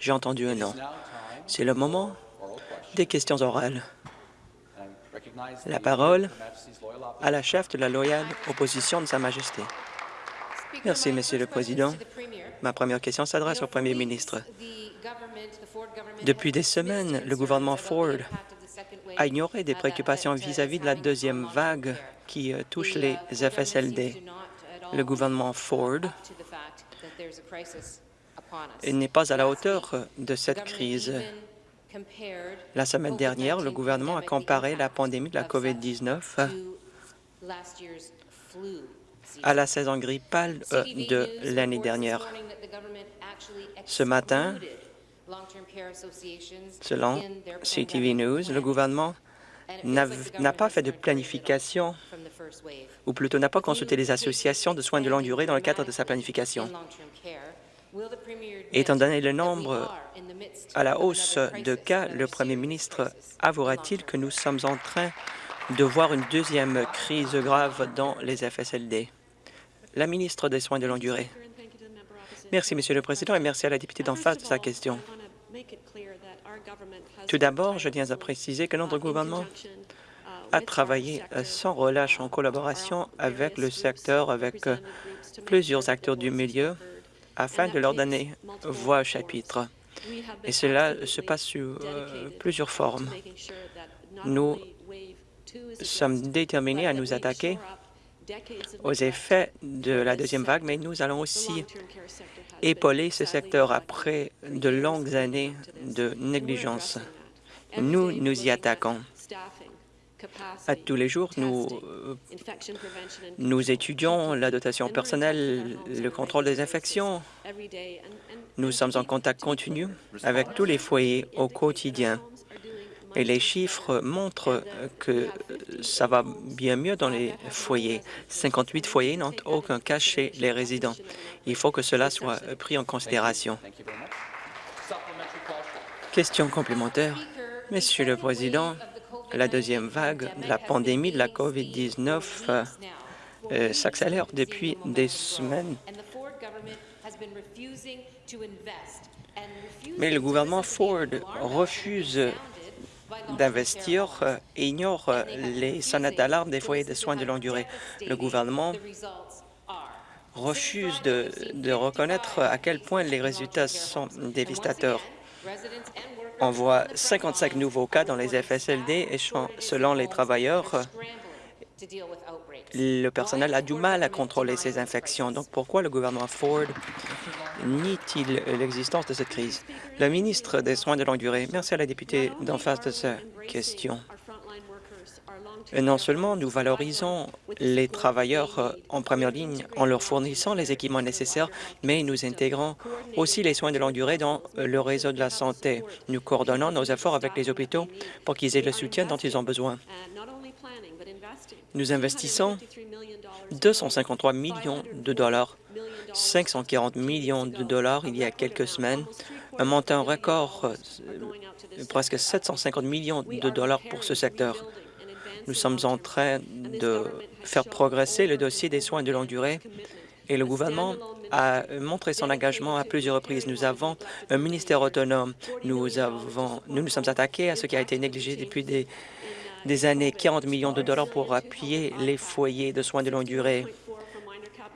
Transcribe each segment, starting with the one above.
J'ai entendu un non. C'est le moment des questions orales. La parole à la chef de la loyale opposition de Sa Majesté. Merci, Monsieur le Président. Ma première question s'adresse au Premier ministre. Depuis des semaines, le gouvernement Ford a ignoré des préoccupations vis-à-vis de la deuxième vague qui euh, touche les FSLD. Le gouvernement Ford n'est pas à la hauteur de cette crise. La semaine dernière, le gouvernement a comparé la pandémie de la COVID-19 à la saison grippale euh, de l'année dernière. Ce matin, selon CTV News, le gouvernement n'a pas fait de planification, ou plutôt n'a pas consulté les associations de soins de longue durée dans le cadre de sa planification. Étant donné le nombre à la hausse de cas, le premier ministre avouera-t-il que nous sommes en train de voir une deuxième crise grave dans les FSLD? La ministre des Soins de longue durée. Merci, Monsieur le Président, et merci à la députée d'en face de sa question. Tout d'abord, je tiens à préciser que notre gouvernement a travaillé sans relâche en collaboration avec le secteur, avec plusieurs acteurs du milieu, afin de leur donner voix au chapitre. Et cela se passe sous euh, plusieurs formes. Nous sommes déterminés à nous attaquer aux effets de la deuxième vague, mais nous allons aussi épauler ce secteur après de longues années de négligence. Nous nous y attaquons. À tous les jours, nous, euh, nous étudions la dotation personnelle, le contrôle des infections. Nous sommes en contact continu avec tous les foyers au quotidien. Et les chiffres montrent que ça va bien mieux dans les foyers. 58 foyers n'ont aucun cas chez les résidents. Il faut que cela soit pris en considération. Question complémentaire. Monsieur le Président, la deuxième vague de la pandémie de la COVID-19 euh, s'accélère depuis des semaines. Mais le gouvernement Ford refuse d'investir euh, et ignore euh, les sonnettes d'alarme des foyers de soins de longue durée. Le gouvernement refuse de, de, reconnaître à quel point les résultats sont dévastateurs. On voit 55 nouveaux cas dans les FSLD et selon les travailleurs, le personnel a du mal à contrôler ces infections. Donc, pourquoi le gouvernement Ford nie-t-il l'existence de cette crise? Le ministre des Soins de longue durée, merci à la députée d'en face de sa question. Non seulement nous valorisons les travailleurs en première ligne en leur fournissant les équipements nécessaires, mais nous intégrons aussi les soins de longue durée dans le réseau de la santé. Nous coordonnons nos efforts avec les hôpitaux pour qu'ils aient le soutien dont ils ont besoin. Nous investissons 253 millions de dollars, 540 millions de dollars il y a quelques semaines, un montant record, euh, presque 750 millions de dollars pour ce secteur. Nous sommes en train de faire progresser le dossier des soins de longue durée et le gouvernement a montré son engagement à plusieurs reprises. Nous avons un ministère autonome. Nous, avons, nous nous sommes attaqués à ce qui a été négligé depuis des, des années, 40 millions de dollars pour appuyer les foyers de soins de longue durée,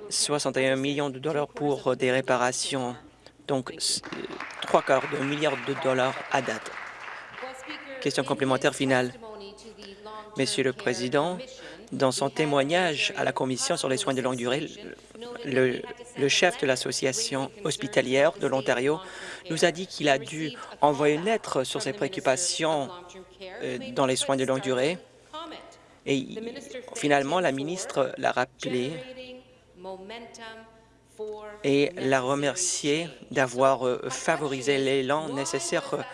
61 millions de dollars pour des réparations, donc trois quarts d'un milliard de dollars à date. Question complémentaire finale. Monsieur le Président, dans son témoignage à la Commission sur les soins de longue durée, le, chef de l'Association hospitalière de l'Ontario nous a dit qu'il a dû envoyer une lettre sur ses préoccupations euh, dans les soins de longue durée. Et finalement, la ministre l'a rappelé et l'a remercié d'avoir euh, favorisé l'élan nécessaire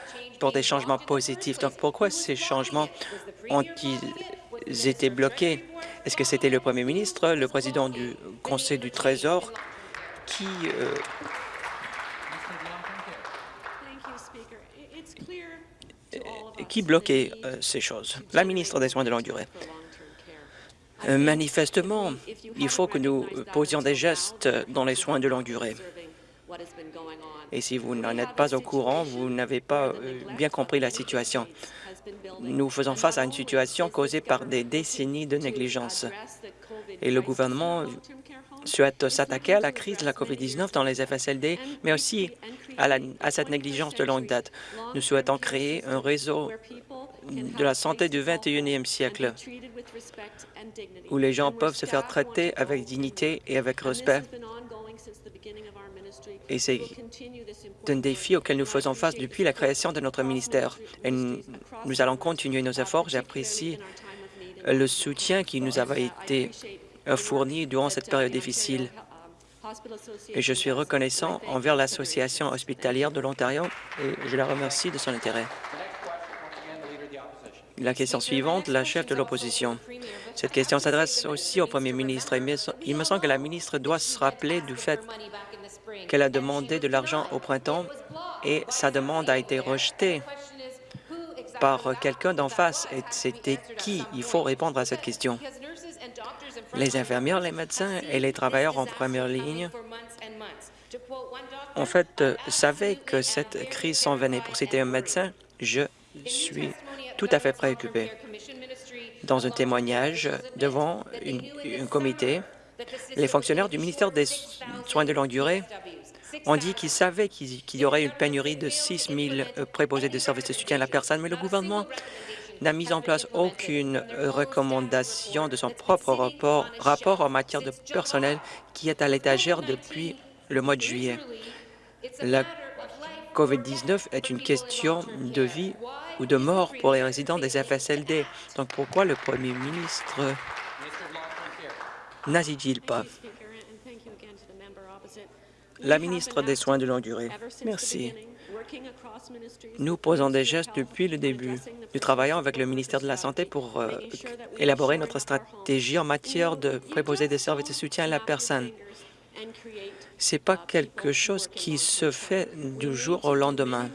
pour des changements positifs. Donc, pourquoi ces changements ont-ils été bloqués? Est-ce que c'était le premier ministre, le président du Conseil du Trésor qui euh, qui bloquait euh, ces choses? La ministre des Soins de longue durée. Euh, manifestement, il faut que nous posions des gestes dans les soins de longue durée. Et si vous n'en êtes pas au courant, vous n'avez pas euh, bien compris la situation. Nous faisons face à une situation causée par des décennies de négligence. Et le gouvernement souhaite s'attaquer à la crise de la COVID-19 dans les FSLD, mais aussi à, à, cette négligence de longue date. Nous souhaitons créer un réseau de la santé du 21e siècle, où les gens peuvent se faire traiter avec dignité et avec respect. Et c'est un défi auquel nous faisons face depuis la création de notre ministère. Et nous allons continuer nos efforts. J'apprécie le soutien qui nous avait été fourni durant cette période difficile. Et je suis reconnaissant envers l'Association hospitalière de l'Ontario et je la remercie de son intérêt. La question suivante, la chef de l'opposition. Cette question s'adresse aussi au premier ministre. Il me semble que la ministre doit se rappeler du fait qu'elle a demandé de l'argent au printemps et sa demande a été rejetée par quelqu'un d'en face. Et c'était qui? Il faut répondre à cette question. Les infirmières, les médecins et les travailleurs en première ligne en fait, savaient que cette crise s'en venait. Pour citer un médecin, je suis tout à fait préoccupé. Dans un témoignage devant un comité, les fonctionnaires du ministère des Soins de longue durée ont dit qu'ils savaient qu'il y aurait une pénurie de 6 000 préposés de services de soutien à la personne, mais le gouvernement n'a mis en place aucune recommandation de son propre rapport, rapport en matière de personnel qui est à l'étagère depuis le mois de juillet. La COVID-19 est une question de vie ou de mort pour les résidents des FSLD. Donc pourquoi le premier ministre n'agit-il pas? La ministre des Soins de longue durée. Merci. Nous posons des gestes depuis le début. Nous travaillons avec le ministère de la Santé pour euh, élaborer notre stratégie en matière de préposer des services de soutien à la personne. Ce n'est pas quelque chose qui se fait du jour au lendemain.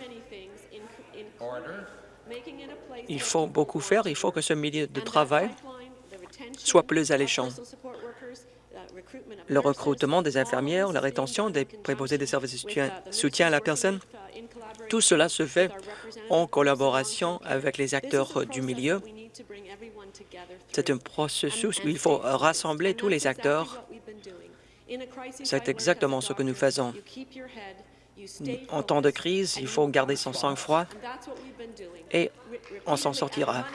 Il faut beaucoup faire. Il faut que ce milieu de travail soit plus alléchant. Le recrutement des infirmières, la rétention des préposés des services de soutien à la personne, tout cela se fait en collaboration avec les acteurs du milieu. C'est un processus où il faut rassembler tous les acteurs. C'est exactement ce que nous faisons. En temps de crise, il faut garder son sang-froid et on s'en sortira.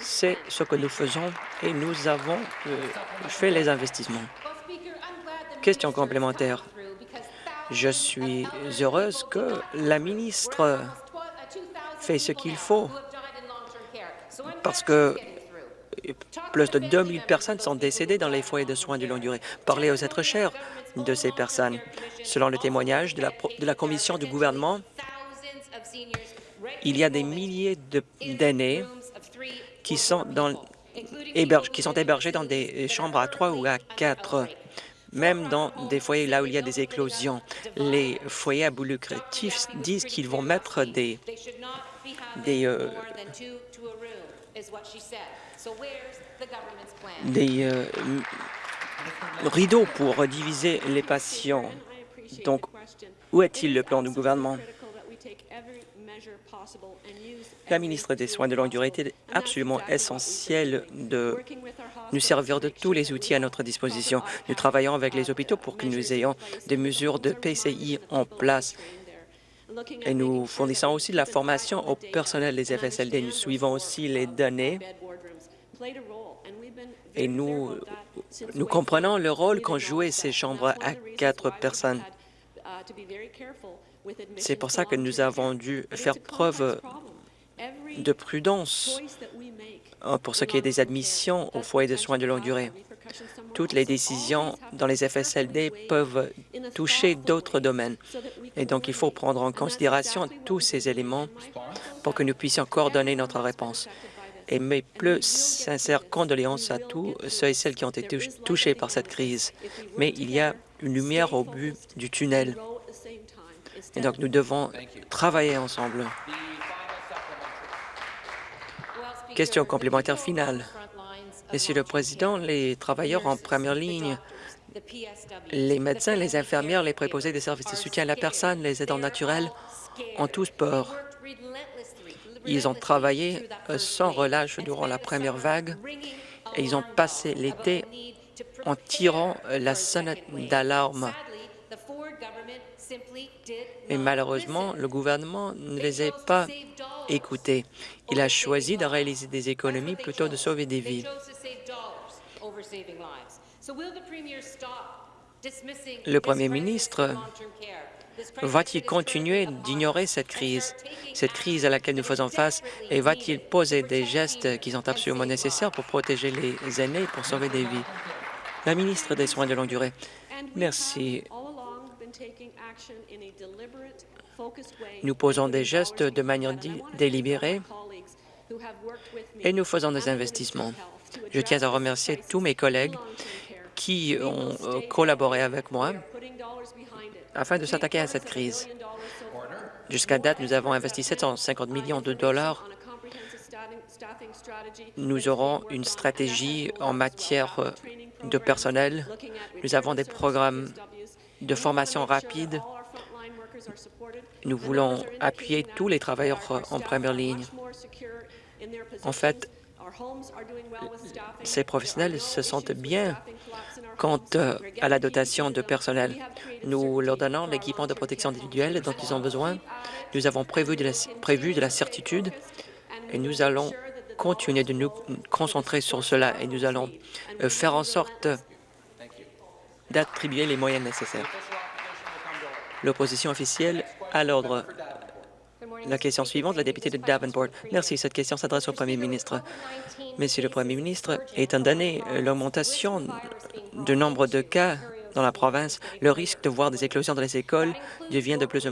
C'est ce que nous faisons et nous avons euh, fait les investissements. Question complémentaire. Je suis heureuse que la ministre fait ce qu'il faut parce que plus de 2000 personnes sont décédées dans les foyers de soins de longue durée. Parlez aux êtres chers de ces personnes. Selon le témoignage de la, commission du gouvernement, il y a des milliers d'aînés qui sont dans qui sont hébergés dans des chambres à trois ou à quatre, même dans des foyers là où il y a des éclosions. Les foyers à bout lucratif disent qu'ils vont mettre des, des, euh, euh, rideaux pour diviser les patients. Donc, où est-il le plan du gouvernement? La ministre des Soins de longue durée était absolument essentielle de nous servir de tous les outils à notre disposition. Nous travaillons avec les hôpitaux pour que nous ayons des mesures de PCI en place. Et nous fournissons aussi de la formation au personnel des FSLD. Nous suivons aussi les données et nous, nous comprenons le rôle qu'ont joué ces chambres à quatre personnes. C'est pour ça que nous avons dû faire preuve de prudence pour ce qui est des admissions aux foyers de soins de longue durée. Toutes les décisions dans les FSLD peuvent toucher d'autres domaines. Et donc, il faut prendre en considération tous ces éléments pour que nous puissions coordonner notre réponse. Et mes plus sincères condoléances à tous ceux et celles qui ont été touchés par cette crise. Mais il y a une lumière au but du tunnel. Et donc, nous devons travailler ensemble. Question complémentaire finale. Monsieur le Président, les travailleurs en première ligne Les médecins, les infirmières, les préposés des services de soutien à la personne, les aidants naturels ont tous peur. Ils ont travaillé euh, sans relâche durant la première vague et ils ont passé l'été en tirant euh, la sonnette d'alarme. Et malheureusement, le gouvernement ne les a pas écoutés. Il a choisi de réaliser des économies plutôt de sauver des vies. Le Premier ministre va-t-il continuer d'ignorer cette crise, cette crise à laquelle nous faisons face, et va-t-il poser des gestes qui sont absolument nécessaires pour protéger les aînés et pour sauver des vies? La ministre des Soins de longue durée. Merci. Nous posons des gestes de manière délibérée et nous faisons des investissements. Je tiens à remercier tous mes collègues qui ont euh, collaboré avec moi afin de s'attaquer à cette crise. Jusqu'à date, nous avons investi 750 millions de dollars. Nous aurons une stratégie en matière de personnel. Nous avons des programmes de formation rapide. Nous voulons appuyer tous les travailleurs euh, en première ligne. En fait, ces professionnels se sentent bien quant euh, à la dotation de personnel. Nous leur donnons l'équipement de protection individuelle dont ils ont besoin. Nous avons prévu de la, certitude et nous allons continuer de nous concentrer sur cela et nous allons euh, faire en sorte d'attribuer les moyens nécessaires. L'opposition officielle à l'ordre. La question suivante, la députée de Davenport. Merci. Cette question s'adresse au Premier ministre. Monsieur le Premier ministre, étant donné l'augmentation du nombre de cas dans la province, le risque de voir des éclosions dans les écoles devient de plus,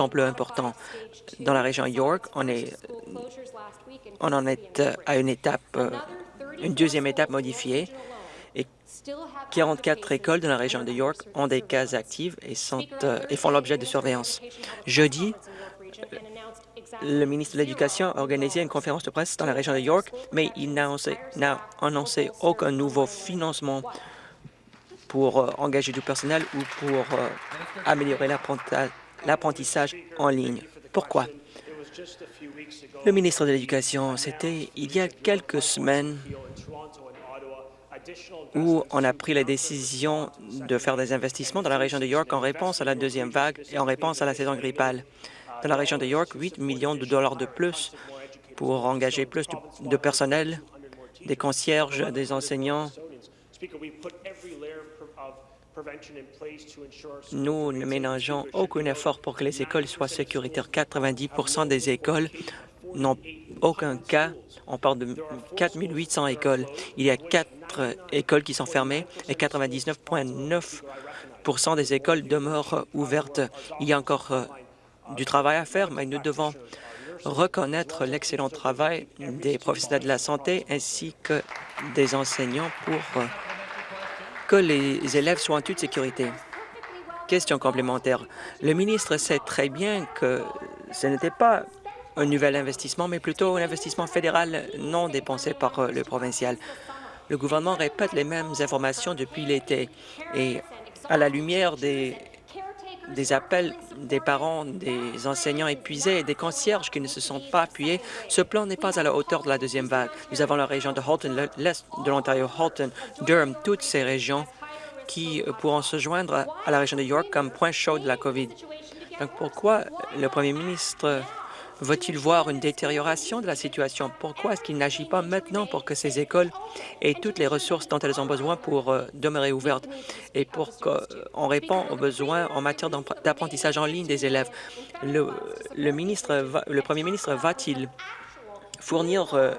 en, plus important. Dans la région York, on, on en est à une étape, une deuxième étape modifiée. Et 44 écoles dans la région de York ont des cas actifs et, sont, et font l'objet de surveillance. Jeudi, le ministre de l'Éducation a organisé une conférence de presse dans la région de York, mais il n'a annoncé, aucun nouveau financement pour euh, engager du personnel ou pour euh, améliorer l'apprentissage en ligne. Pourquoi? Le ministre de l'Éducation, c'était il y a quelques semaines où on a pris la décision de faire des investissements dans la région de York en réponse à la deuxième vague et en réponse à la saison grippale dans la région de York, 8 millions de dollars de plus pour engager plus de personnel, des concierges, des enseignants. Nous ne ménageons aucun effort pour que les écoles soient sécuritaires. 90 des écoles n'ont aucun cas. On parle de 4 800 écoles. Il y a quatre écoles qui sont fermées et 99,9% des écoles demeurent ouvertes. Il y a encore euh, du travail à faire, mais nous devons reconnaître l'excellent travail des professionnels de la santé ainsi que des enseignants pour que les élèves soient en toute sécurité. Question complémentaire. Le ministre sait très bien que ce n'était pas un nouvel investissement, mais plutôt un investissement fédéral non dépensé par le provincial. Le gouvernement répète les mêmes informations depuis l'été et à la lumière des des appels des parents, des enseignants épuisés et des concierges qui ne se sont pas appuyés. Ce plan n'est pas à la hauteur de la deuxième vague. Nous avons la région de Halton, l'est de l'Ontario, Halton, Durham, toutes ces régions qui euh, pourront se joindre à la région de York comme point chaud de la COVID. Donc pourquoi le premier ministre Va-t-il voir une détérioration de la situation? Pourquoi est-ce qu'il n'agit pas maintenant pour que ces écoles aient toutes les ressources dont elles ont besoin pour euh, demeurer ouvertes et pour qu'on réponde aux besoins en matière d'apprentissage en ligne des élèves? Le, ministre le premier ministre va-t-il fournir euh,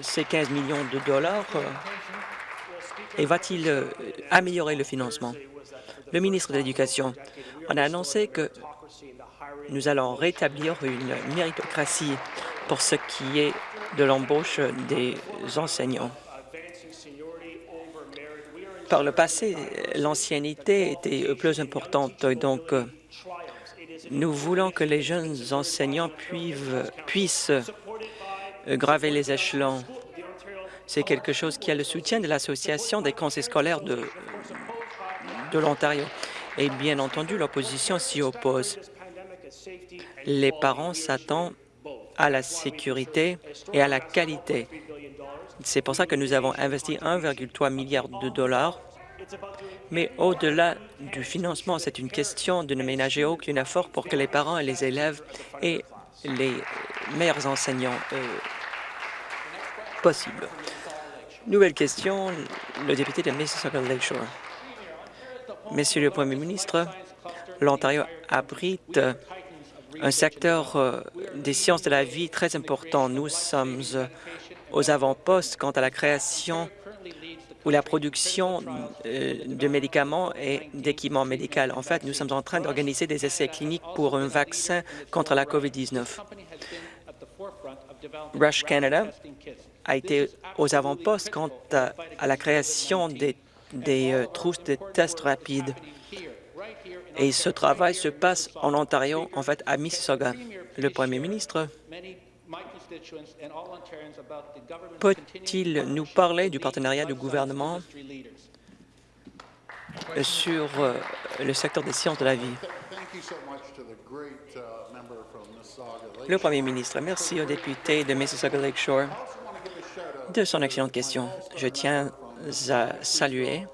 ces 15 millions de dollars euh, et va-t-il améliorer le financement? Le ministre de l'Éducation, on a annoncé que nous allons rétablir une méritocratie pour ce qui est de l'embauche des enseignants. Par le passé, l'ancienneté était plus importante, donc nous voulons que les jeunes enseignants puissent graver les échelons. C'est quelque chose qui a le soutien de l'Association des conseils scolaires de, de l'Ontario. Et bien entendu, l'opposition s'y oppose. Les parents s'attendent à la sécurité et à la qualité. C'est pour ça que nous avons investi 1,3 milliard de dollars. Mais au-delà du financement, c'est une question de ne ménager aucun effort pour que les parents et les élèves aient les meilleurs enseignants possibles. Nouvelle question, le député de Mississauga Lakeshore. Monsieur le Premier ministre, l'Ontario abrite un secteur euh, des sciences de la vie très important. Nous sommes euh, aux avant-postes quant à la création ou la production euh, de médicaments et d'équipements médicaux. En fait, nous sommes en train d'organiser des essais cliniques pour un vaccin contre la COVID-19. Rush Canada a été aux avant-postes quant à, la création des, trousses de tests rapides. Et ce travail se passe en Ontario, en fait, à Mississauga. Le premier ministre peut-il nous parler du partenariat du gouvernement sur euh, le secteur des sciences de la vie? Le premier ministre, merci au député de Mississauga Lakeshore de son excellente question. Je tiens à saluer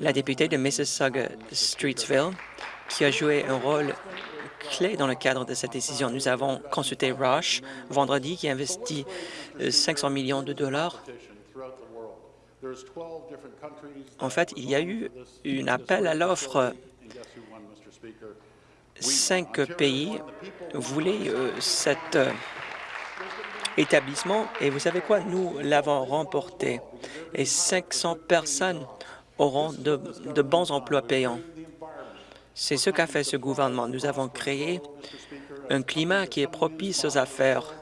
la députée de Mississauga-Streetsville, qui a joué un rôle clé dans le cadre de cette décision. Nous avons consulté Rush vendredi, qui investit 500 euh, millions de dollars. En fait, il y a eu un appel à l'offre. Cinq pays voulaient euh, cet euh, établissement et vous savez quoi? Nous l'avons remporté et 500 personnes auront de, bons emplois payants. C'est ce qu'a fait ce gouvernement. Nous avons créé un climat qui est propice aux affaires.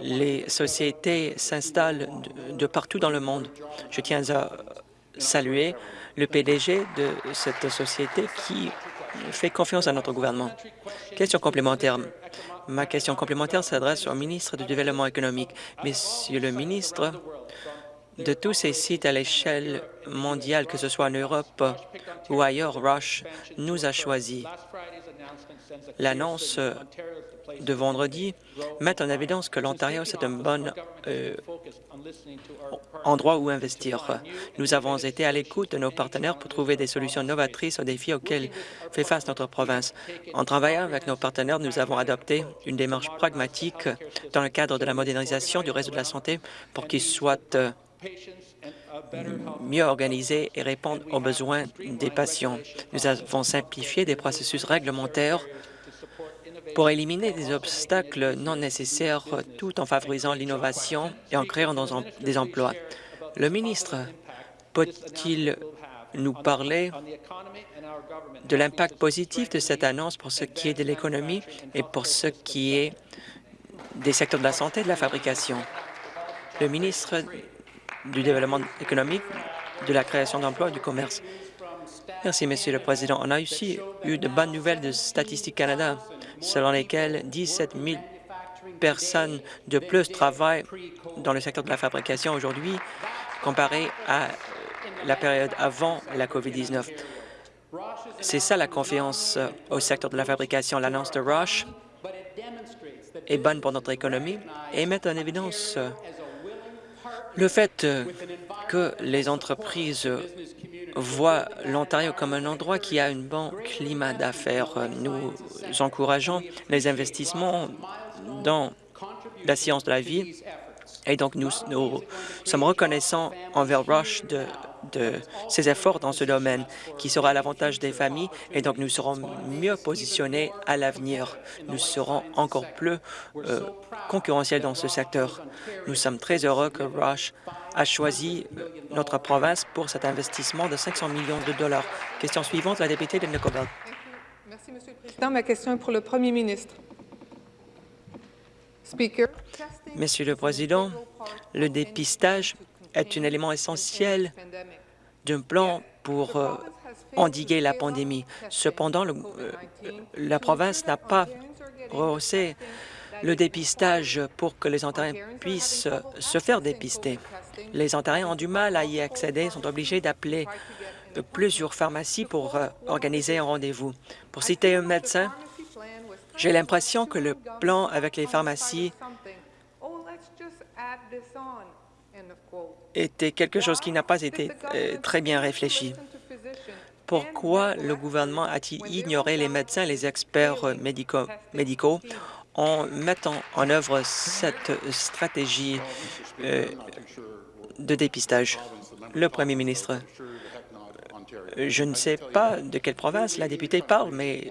Les sociétés s'installent de, partout dans le monde. Je tiens à saluer le PDG de cette société qui fait confiance à notre gouvernement. Question complémentaire. Ma question complémentaire s'adresse au ministre du Développement économique. Monsieur le ministre, de tous ces sites à l'échelle mondiale, que ce soit en Europe ou ailleurs, Rush nous a choisi. L'annonce de vendredi met en évidence que l'Ontario, c'est un bon euh, endroit où investir. Nous avons été à l'écoute de nos partenaires pour trouver des solutions novatrices aux défis auxquels fait face notre province. En travaillant avec nos partenaires, nous avons adopté une démarche pragmatique dans le cadre de la modernisation du réseau de la santé pour qu'il soit euh, mieux organiser et répondre aux besoins des patients. Nous avons simplifié des processus réglementaires pour éliminer des obstacles non nécessaires tout en favorisant l'innovation et en créant des emplois. Le ministre peut-il nous parler de l'impact positif de cette annonce pour ce qui est de l'économie et pour ce qui est des secteurs de la santé et de la fabrication? Le ministre du développement économique, de la création d'emplois du commerce. Merci, Monsieur le Président. On a aussi eu de bonnes nouvelles de Statistique Canada, selon lesquelles 17 000 personnes de plus travaillent dans le secteur de la fabrication aujourd'hui comparé à la période avant la COVID-19. C'est ça la confiance au secteur de la fabrication. L'annonce de Roche est bonne pour notre économie et met en évidence le fait euh, que les entreprises voient l'Ontario comme un endroit qui a un bon climat d'affaires, nous encourageons les investissements dans la science de la vie et donc nous, sommes reconnaissants envers Rush de, ses efforts dans ce domaine qui sera à l'avantage des familles et donc nous serons mieux positionnés à l'avenir. Nous serons encore plus euh, concurrentiels dans ce secteur. Nous sommes très heureux que Rush a choisi euh, notre province pour cet investissement de 500 millions de dollars. Question suivante, la députée de Nicobel. Merci, Monsieur le Président. Ma question est pour le Premier ministre. Monsieur le Président, le dépistage est un élément essentiel d'un plan pour euh, endiguer la pandémie. Cependant, euh, la province n'a pas rehaussé le dépistage pour que les Ontariens puissent se faire dépister. Les Ontariens ont du mal à y accéder, sont obligés d'appeler plusieurs pharmacies pour euh, organiser un rendez-vous. Pour citer un médecin, j'ai l'impression que le plan avec les pharmacies était quelque chose qui n'a pas été euh, très bien réfléchi. Pourquoi le gouvernement a-t-il ignoré les médecins les experts euh, médicaux, médicaux en mettant en œuvre cette stratégie euh, de dépistage? Le premier ministre, je ne sais pas de quelle province la députée parle, mais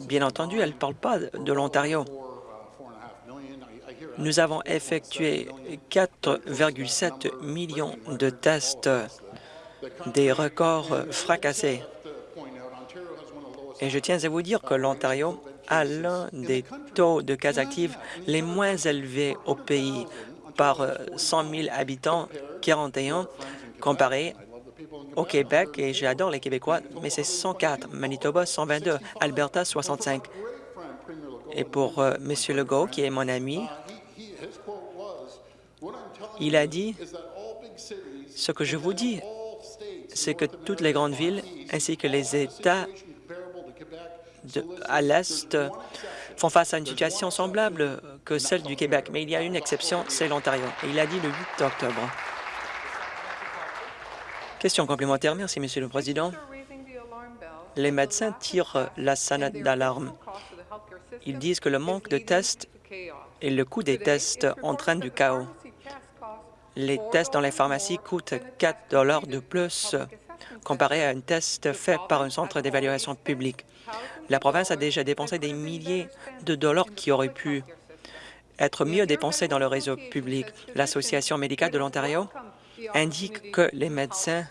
bien entendu, elle ne parle pas de l'Ontario. Nous avons effectué 4,7 millions de tests, des records fracassés. Et je tiens à vous dire que l'Ontario a l'un des taux de cas actifs les moins élevés au pays par 100 000 habitants, 41, comparé au Québec, et j'adore les Québécois, mais c'est 104, Manitoba 122, Alberta 65. Et pour euh, M. Legault, qui est mon ami, il a dit, ce que je vous dis, c'est que toutes les grandes villes ainsi que les États à l'Est font face à une situation semblable que celle du Québec. Mais il y a une exception, c'est l'Ontario. Et il a dit le 8 octobre. Question complémentaire. Merci, Monsieur le Président. Les médecins tirent la sonnette d'alarme. Ils disent que le manque de tests et le coût des tests entraînent du chaos. Les tests dans les pharmacies coûtent 4 de plus comparé à un test fait par un centre d'évaluation public. La province a déjà dépensé des milliers de dollars qui auraient pu être mieux dépensés dans le réseau public. L'Association médicale de l'Ontario indique que les médecins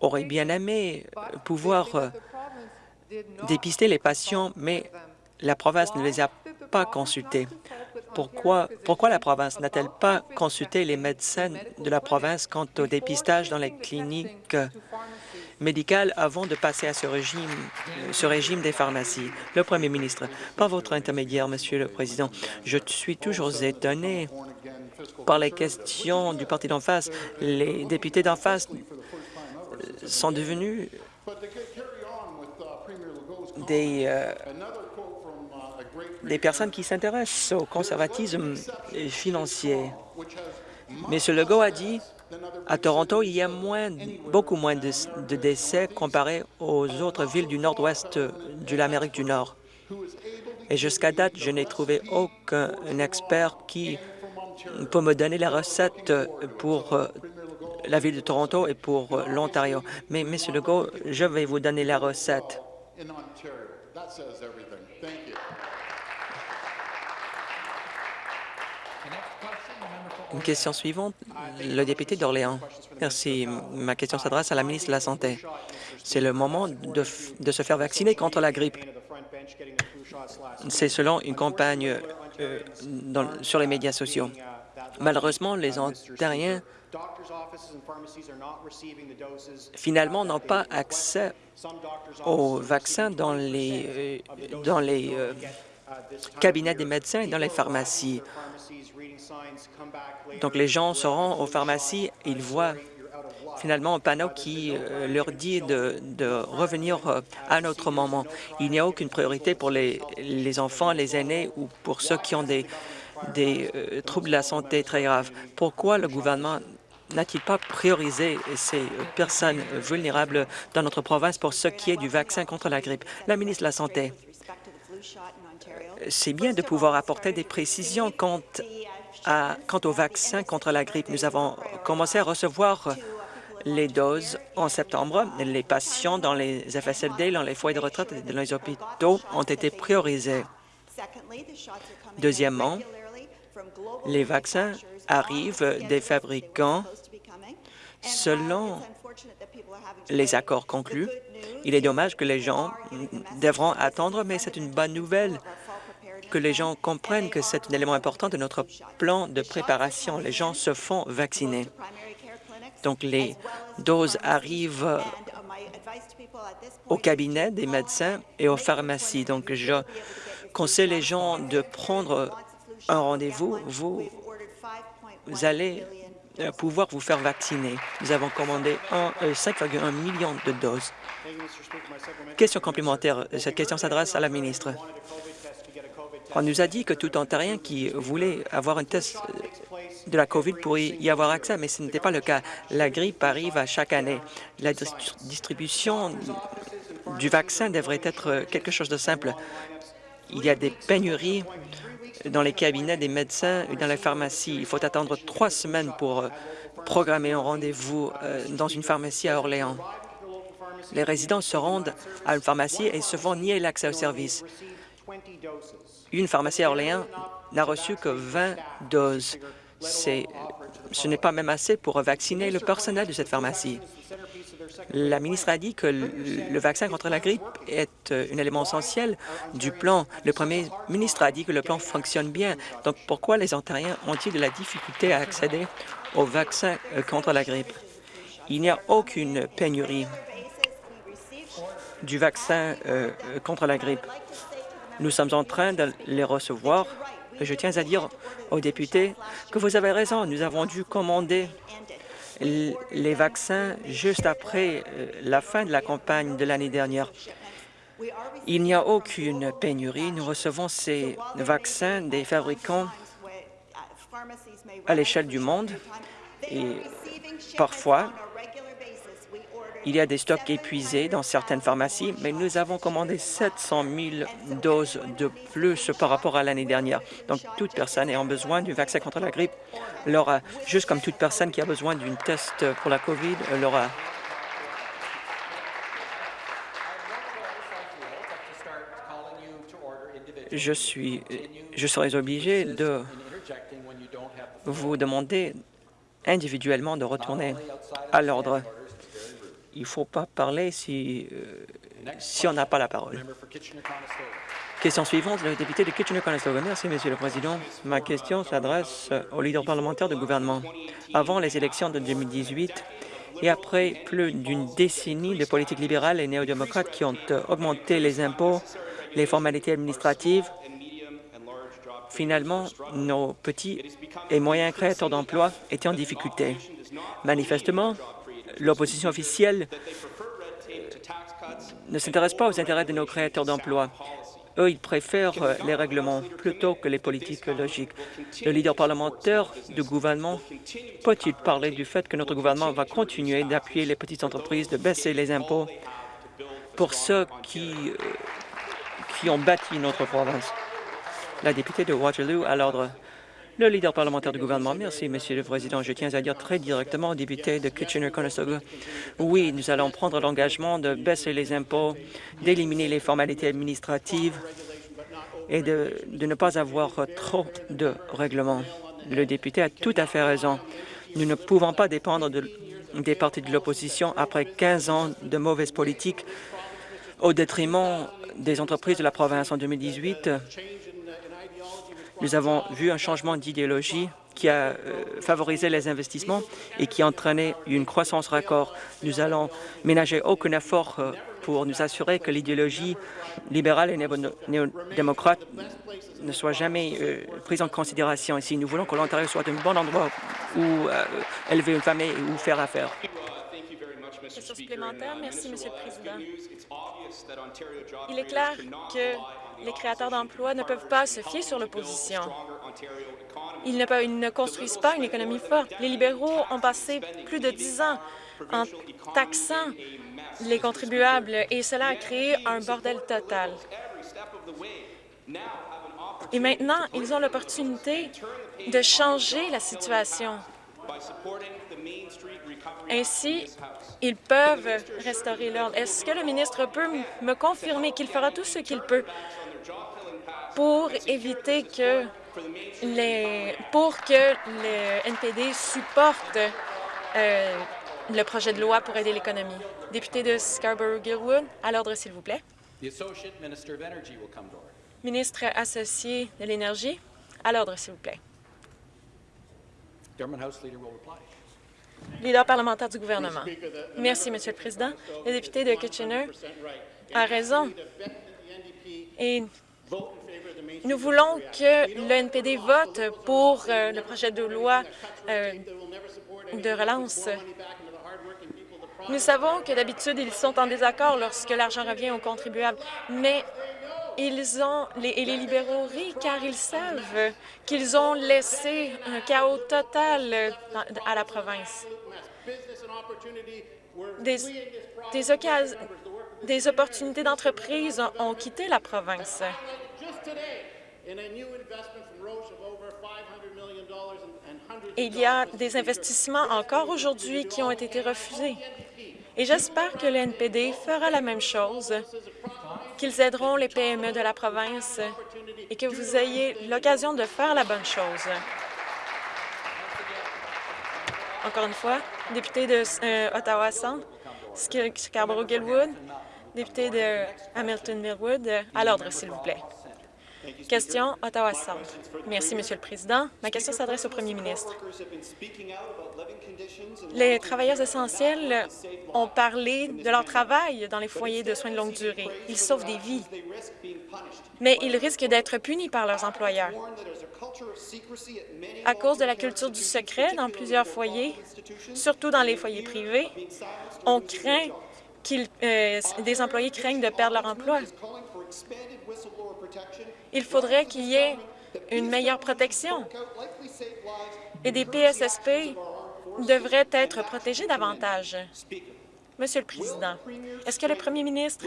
auraient bien aimé pouvoir euh, dépister les patients, mais la province ne les a pas consultés. Pourquoi, pourquoi la province n'a-t-elle pas consulté les médecins de la province quant au dépistage dans les cliniques médicales avant de passer à ce régime, ce régime des pharmacies? Le premier ministre, par votre intermédiaire, Monsieur le Président, je suis toujours étonné par les questions du parti d'en face. Les députés d'en face sont devenus des, euh, des personnes qui s'intéressent au conservatisme financier. M. Legault a dit à Toronto, il y a moins, beaucoup moins de, décès comparé aux autres villes du nord-ouest de l'Amérique du Nord. Et jusqu'à date, je n'ai trouvé aucun expert qui peut me donner la recette pour euh, la ville de Toronto et pour euh, l'Ontario. Mais, Monsieur Legault, je vais vous donner la recette. Une question suivante, le député d'Orléans. Merci. Ma question s'adresse à la ministre de la Santé. C'est le moment de, se faire vacciner contre la grippe. C'est selon une campagne euh, sur les médias sociaux. Malheureusement, les Ontariens finalement n'ont pas accès aux vaccins dans les, euh, dans les euh, cabinets des médecins et dans les pharmacies. Donc les gens se rendent aux pharmacies, ils voient finalement un panneau qui euh, leur dit de, revenir à un autre moment. Il n'y a aucune priorité pour les, enfants, les aînés ou pour ceux qui ont des, des troubles de la santé très graves. Pourquoi le gouvernement n'a-t-il pas priorisé ces personnes vulnérables dans notre province pour ce qui est du vaccin contre la grippe? La ministre de la Santé, c'est bien de pouvoir apporter des précisions quant, au vaccin contre la grippe. Nous avons commencé à recevoir les doses en septembre. Les patients dans les FSLD, dans les foyers de retraite et dans les hôpitaux ont été priorisés. Deuxièmement, les vaccins arrivent des fabricants selon les accords conclus. Il est dommage que les gens devront attendre, mais c'est une bonne nouvelle que les gens comprennent que c'est un élément important de notre plan de préparation. Les gens se font vacciner. Donc, les doses arrivent au cabinet des médecins et aux pharmacies. Donc, je conseille les gens de prendre un rendez-vous, vous, allez pouvoir vous faire vacciner. Nous avons commandé 5,1 euh, millions de doses. Question complémentaire. Cette question s'adresse à la ministre. On nous a dit que tout Ontarien qui voulait avoir un test de la COVID pourrait y avoir accès, mais ce n'était pas le cas. La grippe arrive à chaque année. La distribution du vaccin devrait être quelque chose de simple. Il y a des pénuries dans les cabinets des médecins et dans les pharmacies. Il faut attendre trois semaines pour euh, programmer un rendez-vous euh, dans une pharmacie à Orléans. Les résidents se rendent à une pharmacie et se font nier l'accès au service. Une pharmacie à Orléans n'a reçu que 20 doses. Ce n'est pas même assez pour vacciner le personnel de cette pharmacie. La ministre a dit que le vaccin contre la grippe est euh, un élément essentiel du plan. Le premier ministre a dit que le plan fonctionne bien. Donc, pourquoi les Ontariens ont-ils de la difficulté à accéder au vaccin euh, contre la grippe? Il n'y a aucune pénurie du vaccin euh, contre la grippe. Nous sommes en train de les recevoir. Je tiens à dire aux députés que vous avez raison. Nous avons dû commander les vaccins juste après euh, la fin de la campagne de l'année dernière. Il n'y a aucune pénurie. Nous recevons ces vaccins des fabricants à l'échelle du monde et parfois, il y a des stocks épuisés dans certaines pharmacies, mais nous avons commandé 700 000 doses de plus par rapport à l'année dernière. Donc, toute personne ayant besoin du vaccin contre la grippe l'aura, juste comme toute personne qui a besoin d'une test pour la COVID l'aura. Je suis, je serais obligé de vous demander individuellement de retourner à l'ordre. Il ne faut pas parler si, euh, si on n'a pas la parole. Question suivante, le député de Kitchener-Conestoga. Merci, Monsieur le Président. Ma question s'adresse au leader parlementaire du gouvernement. Avant les élections de 2018 et après plus d'une décennie de politique libérale et néo-démocrates qui ont augmenté les impôts, les formalités administratives, finalement, nos petits et moyens créateurs d'emplois étaient en difficulté. Manifestement, l'opposition officielle ne s'intéresse pas aux intérêts de nos créateurs d'emplois. Eux, ils préfèrent euh, les règlements plutôt que les politiques logiques. Le leader parlementaire du gouvernement peut-il parler du fait que notre gouvernement va continuer d'appuyer les petites entreprises, de baisser les impôts pour ceux qui, euh, qui ont bâti notre province? La députée de Waterloo à l'ordre. Le leader parlementaire du gouvernement. Merci, Monsieur le Président. Je tiens à dire très directement au député de Kitchener-Conestoga, oui, nous allons prendre l'engagement de baisser les impôts, d'éliminer les formalités administratives et de, ne pas avoir trop de règlements. Le député a tout à fait raison. Nous ne pouvons pas dépendre de, des partis de l'opposition après 15 ans de mauvaise politique au détriment des entreprises de la province. En 2018, nous avons vu un changement d'idéologie qui a euh, favorisé les investissements et qui a entraîné une croissance record. Nous allons ménager aucun effort euh, pour nous assurer que l'idéologie libérale et néo-démocrate ne soit jamais euh, prise en considération ici. Nous voulons que l'Ontario soit un bon endroit où élever une famille et où faire affaire. Question supplémentaire. Merci, Monsieur le Président. Il est clair que les créateurs d'emplois ne peuvent pas se fier sur l'opposition. Ils ne, ils ne construisent pas une économie forte. Les libéraux ont passé plus de dix ans en taxant les contribuables et cela a créé un bordel total. Et maintenant, ils ont l'opportunité de changer la situation. Ainsi, ils peuvent restaurer l'ordre. Est-ce que le ministre peut me confirmer qu'il fera tout ce qu'il peut pour éviter que les, pour que le NPD supporte euh, le projet de loi pour aider l'économie? Député de Scarborough-Gilwood, à l'ordre, s'il vous plaît. Ministre associé de l'Énergie, à l'ordre, s'il vous plaît. Leader parlementaire du gouvernement. Merci, Monsieur le Président. Le député de Kitchener a raison. Et Nous voulons que le NPD vote pour euh, le projet de loi euh, de relance. Nous savons que d'habitude, ils sont en désaccord lorsque l'argent revient aux contribuables, mais ils ont, les, et les libéraux rient car ils savent qu'ils ont laissé un chaos total à la province. Des, des, des opportunités d'entreprise ont quitté la province. il y a des investissements encore aujourd'hui qui ont été refusés. Et j'espère que le NPD fera la même chose, qu'ils aideront les PME de la province et que vous ayez l'occasion de faire la bonne chose. Encore une fois, député de euh, Ottawa-Centre, Scarborough-Gilwood, député de Hamilton-Millwood, à l'ordre, s'il vous plaît. Question Ottawa Centre. Merci, Monsieur le Président. Ma question s'adresse au Premier ministre. Les travailleurs essentiels ont parlé de leur travail dans les foyers de soins de longue durée. Ils sauvent des vies, mais ils risquent d'être punis par leurs employeurs. À cause de la culture du secret dans plusieurs foyers, surtout dans les foyers privés, on craint qu'ils, euh, des employés craignent de perdre leur emploi. Il faudrait qu'il y ait une meilleure protection et des PSSP devraient être protégés davantage. Monsieur le Président, est-ce que le premier ministre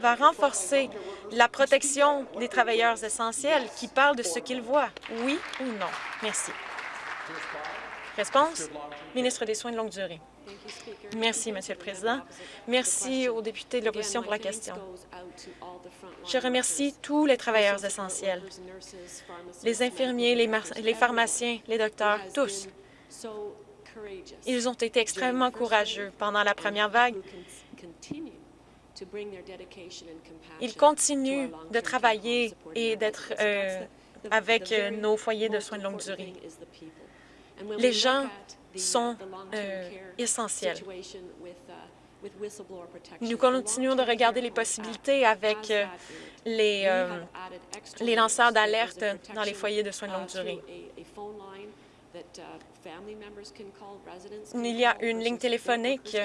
va renforcer la protection des travailleurs essentiels qui parlent de ce qu'ils voient, oui ou non? Merci. Réponse, ministre des Soins de longue durée. Merci, Monsieur le Président. Merci aux députés de l'opposition pour la question. Je remercie tous les travailleurs essentiels, les infirmiers, les, pharmaciens, les docteurs, tous. Ils ont été extrêmement courageux pendant la première vague. Ils continuent de travailler et d'être euh, avec euh, nos foyers de soins de longue durée. Les gens sont euh, essentiels. Nous continuons de regarder les possibilités avec euh, les, euh, les lanceurs d'alerte dans les foyers de soins de longue durée. Il y a une ligne téléphonique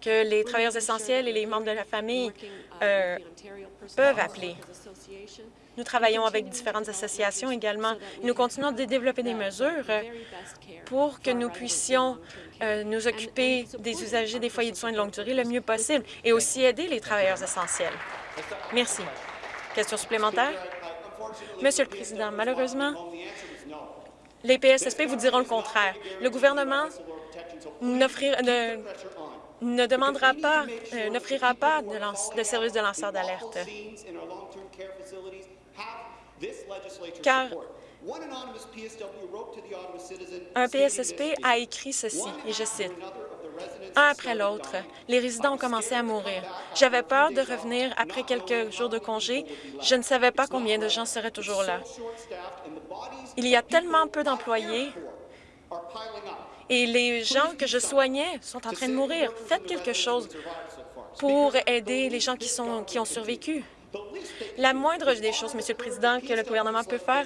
que les travailleurs essentiels et les membres de la famille peuvent appeler. Nous travaillons avec différentes associations également. Nous continuons de développer des mesures pour que nous puissions euh, nous occuper des usagers des foyers de soins de longue durée le mieux possible et aussi aider les travailleurs essentiels. Merci. Question supplémentaire? Monsieur le Président, malheureusement, les PSSP vous diront le contraire. Le gouvernement ne, demandera pas, euh, n'offrira pas de, de service de lanceur d'alerte car un PSSP a écrit ceci, et je cite, « Un après l'autre, les résidents ont commencé à mourir. J'avais peur de revenir après quelques jours de congé. Je ne savais pas combien de gens seraient toujours là. Il y a tellement peu d'employés et les gens que je soignais sont en train de mourir. Faites quelque chose pour aider les gens qui, sont, qui ont survécu. La moindre des choses, Monsieur le Président, que le gouvernement peut faire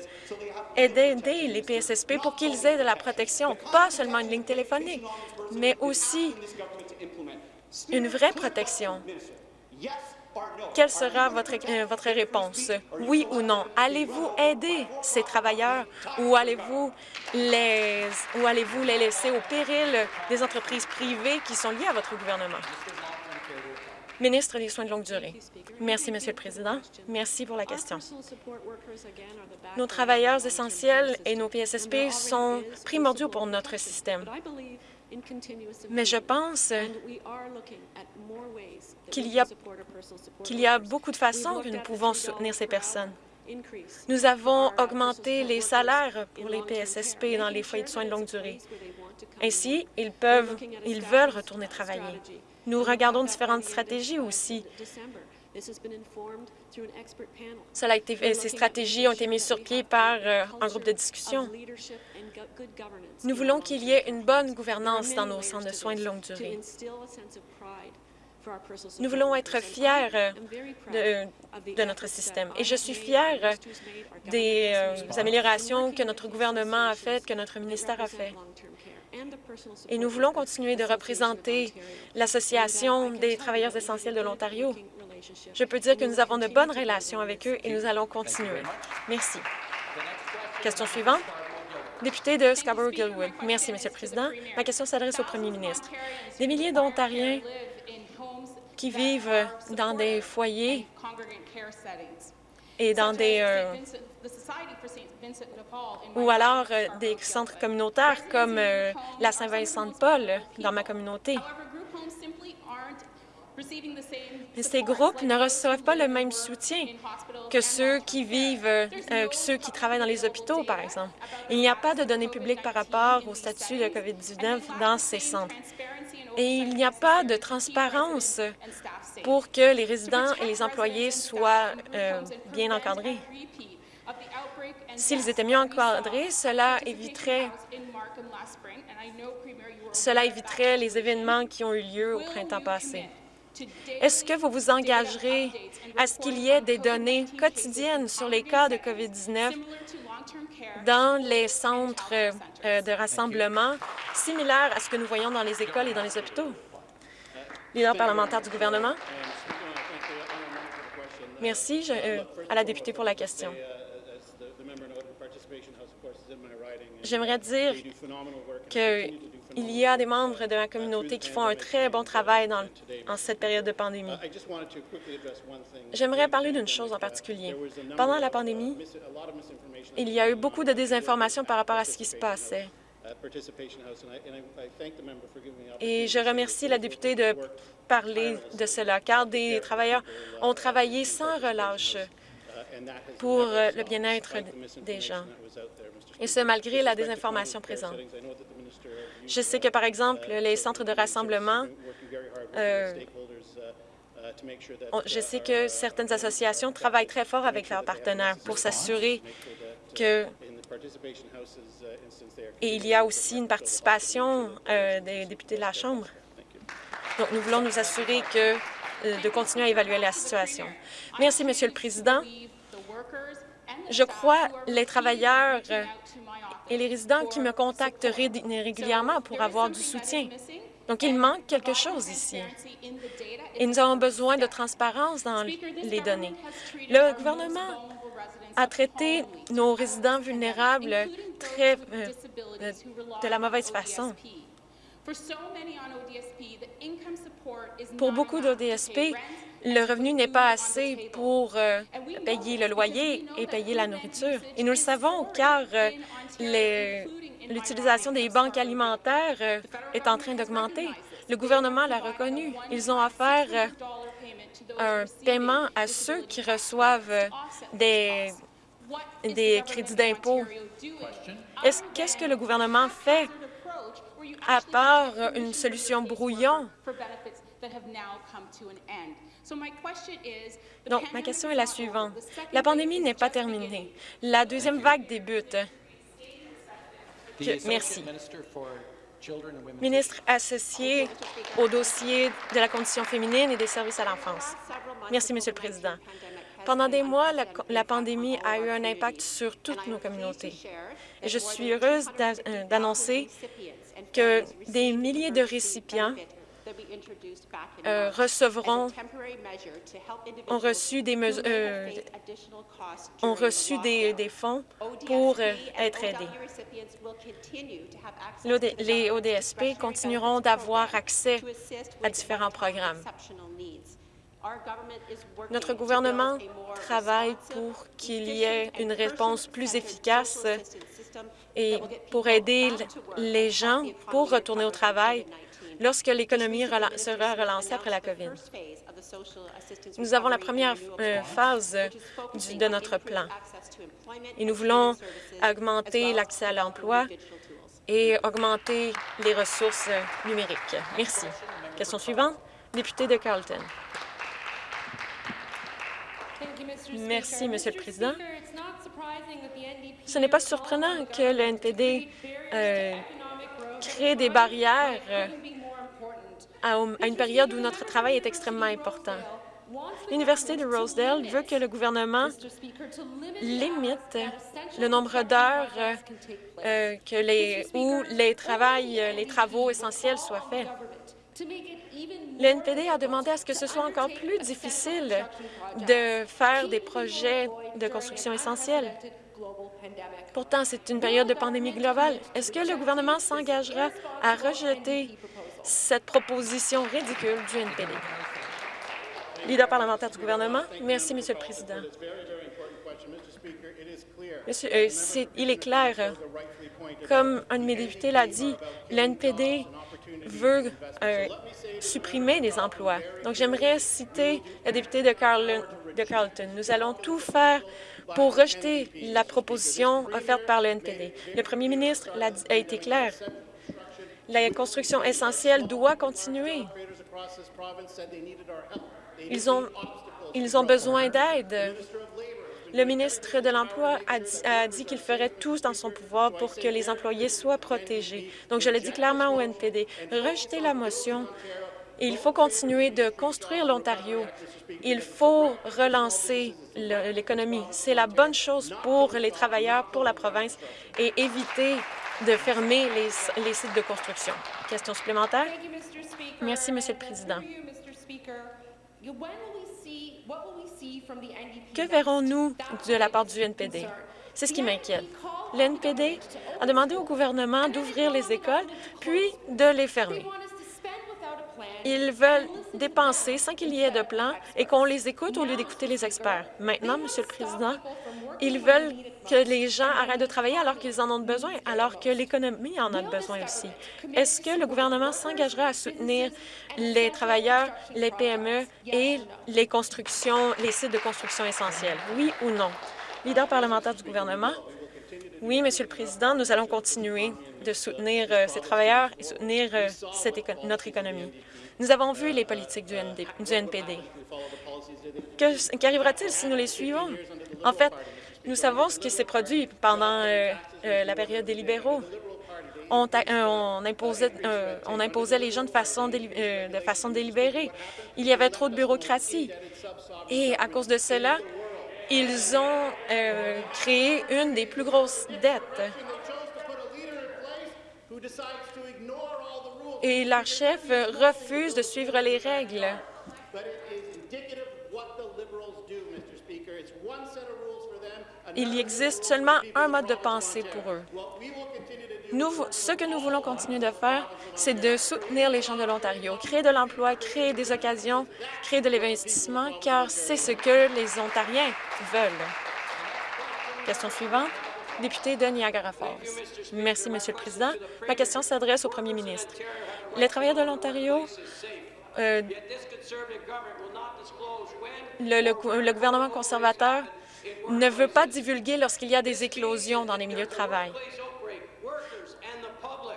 est d'aider les PSSP pour qu'ils aient de la protection, pas seulement une ligne téléphonique, mais aussi une vraie protection. Quelle sera votre, euh, réponse? Oui ou non? Allez-vous aider ces travailleurs ou allez-vous les, ou allez-vous les laisser au péril des entreprises privées qui sont liées à votre gouvernement? Ministre des Soins de longue durée. Merci, Monsieur le Président. Merci pour la question. Nos travailleurs essentiels et nos PSSP sont primordiaux pour notre système. Mais je pense qu'il y, a, beaucoup de façons que nous pouvons soutenir ces personnes. Nous avons augmenté les salaires pour les PSSP dans les foyers de soins de longue durée. Ainsi, ils, peuvent, ils veulent retourner travailler. Nous regardons différentes stratégies aussi. Cela a été, ces stratégies ont été mises sur pied par euh, un groupe de discussion. Nous voulons qu'il y ait une bonne gouvernance dans nos centres de soins de longue durée. Nous voulons être fiers de, de notre système. Et je suis fière des améliorations que notre gouvernement a faites, que notre ministère a fait. Et nous voulons continuer de représenter l'Association des travailleurs essentiels de l'Ontario. Je peux dire que nous avons de bonnes relations avec eux et nous allons continuer. Merci. Question suivante. Député de Scarborough-Gilwood. Merci, Monsieur le Président. Ma question s'adresse au Premier ministre. Des milliers d'Ontariens qui vivent dans des foyers et dans des euh, ou alors euh, des centres communautaires comme euh, la Saint-Vincent-de-Paul dans ma communauté. Ces groupes ne reçoivent pas le même soutien que ceux qui vivent, que ceux qui travaillent dans les hôpitaux, par exemple. Il n'y a pas de données publiques par rapport au statut de COVID-19 dans ces centres. Et il n'y a pas de transparence pour que les résidents et les employés soient euh, bien encadrés. S'ils étaient mieux encadrés, cela éviterait, éviterait les événements qui ont eu lieu au printemps passé. Est-ce que vous vous engagerez à ce qu'il y ait des données quotidiennes sur les cas de COVID-19 dans les centres euh, de rassemblement, similaires à ce que nous voyons dans les écoles et dans les hôpitaux? Leader parlementaire du gouvernement. Merci euh, à la députée pour la question. J'aimerais dire qu'il y a des membres de ma communauté qui font un très bon travail dans, en cette période de pandémie. J'aimerais parler d'une chose en particulier. Pendant la pandémie, il y a eu beaucoup de désinformation par rapport à ce qui se passait. Et je remercie la députée de parler de cela, car des travailleurs ont travaillé sans relâche pour le bien-être des gens, et ce, malgré la désinformation présente. Je sais que, par exemple, les centres de rassemblement, euh, je sais que certaines associations travaillent très fort avec leurs partenaires pour s'assurer que et il y a aussi une participation euh, des députés de la Chambre. Donc, nous voulons nous assurer que, euh, de continuer à évaluer la situation. Merci, Monsieur le Président. Je crois les travailleurs et les résidents qui me contactent régulièrement pour avoir du soutien. Donc, il manque quelque chose ici. Et nous avons besoin de transparence dans les données. Le gouvernement a traité nos résidents vulnérables très, euh, euh, de la mauvaise façon. Pour beaucoup d'ODSP, le revenu n'est pas assez pour euh, payer le loyer et payer la nourriture. Et nous le savons car l'utilisation des banques alimentaires est en train d'augmenter. Le gouvernement l'a reconnu. Ils ont offert un paiement à ceux qui reçoivent des, des crédits d'impôt. Qu'est-ce que le gouvernement fait à part une solution brouillon? Donc, ma question est la suivante. La pandémie n'est pas terminée. La deuxième vague débute. merci. Ministre associé au dossier de la condition féminine et des services à l'enfance. Merci, Monsieur le Président. Pendant des mois, la, pandémie a eu un impact sur toutes nos communautés. Et je suis heureuse euh, d'annoncer que des milliers de récipients euh, recevront, ont reçu des, euh, ont reçu des, des fonds pour euh, être aidés. Les ODSP continueront d'avoir accès à différents programmes. Notre gouvernement travaille pour qu'il y ait une réponse plus efficace et pour aider les gens pour retourner au travail lorsque l'économie sera relancée après la COVID. Nous avons la première euh, phase de notre plan et nous voulons augmenter l'accès à l'emploi et augmenter les ressources numériques. Merci. Question suivante, député de Carleton. Merci, Monsieur le Président. Ce n'est pas surprenant que le NPD euh, crée des barrières à, une période où notre travail est extrêmement important. L'Université de Rosedale veut que le gouvernement limite le nombre d'heures euh, où les, travails, les travaux essentiels soient faits. Le NPD a demandé à ce que ce soit encore plus difficile de faire des projets de construction essentiels. Pourtant, c'est une période de pandémie globale. Est-ce que le gouvernement s'engagera à rejeter cette proposition ridicule du NPD? Leader parlementaire du gouvernement. Merci, Monsieur le Président. Monsieur, euh, il est clair, comme un de mes députés l'a dit, l'NPD veut euh, supprimer des emplois. Donc, j'aimerais citer le député de, Carleton. Nous allons tout faire pour rejeter la proposition offerte par le NPD. Le premier ministre a été clair. La construction essentielle doit continuer. Ils ont, ils ont besoin d'aide. Le ministre de l'Emploi a dit, qu'il ferait tout dans son pouvoir pour que les employés soient protégés. Donc, je le dis clairement au NPD, rejetez la motion. Il faut continuer de construire l'Ontario. Il faut relancer l'économie. C'est la bonne chose pour les travailleurs, pour la province, et éviter de fermer les, les sites de construction. Question supplémentaire? Merci, Monsieur le Président. Que verrons-nous de la part du NPD? C'est ce qui m'inquiète. L'NPD a demandé au gouvernement d'ouvrir les écoles, puis de les fermer. Ils veulent dépenser sans qu'il y ait de plan et qu'on les écoute au lieu d'écouter les experts. Maintenant, Monsieur le Président, ils veulent que les gens arrêtent de travailler alors qu'ils en ont besoin, alors que l'économie en a besoin aussi. Est-ce que le gouvernement s'engagera à soutenir les travailleurs, les PME et les constructions, les sites de construction essentiels? Oui ou non? Leader parlementaire du gouvernement? Oui, Monsieur le Président, nous allons continuer de soutenir euh, ces travailleurs et soutenir euh, notre économie. Nous avons vu les politiques du, du NPD. Qu'arrivera-t-il si nous les suivons? En fait, nous savons ce qui s'est produit pendant euh, euh, la période des libéraux. On, euh, imposait, les gens de façon délibérée. Il y avait trop de bureaucratie. Et à cause de cela, ils ont créé une des plus grosses dettes. Et leur chef refuse de suivre les règles. Il existe seulement un mode de pensée pour eux. Nous, ce que nous voulons continuer de faire, c'est de soutenir les gens de l'Ontario, créer de l'emploi, créer des occasions, créer de l'investissement, car c'est ce que les Ontariens veulent. Question suivante. Député de Niagara Falls. Merci, Monsieur le Président. Ma question s'adresse au premier ministre. Les travailleurs de l'Ontario euh, le, gouvernement conservateur ne veut pas divulguer lorsqu'il y a des éclosions dans les milieux de travail.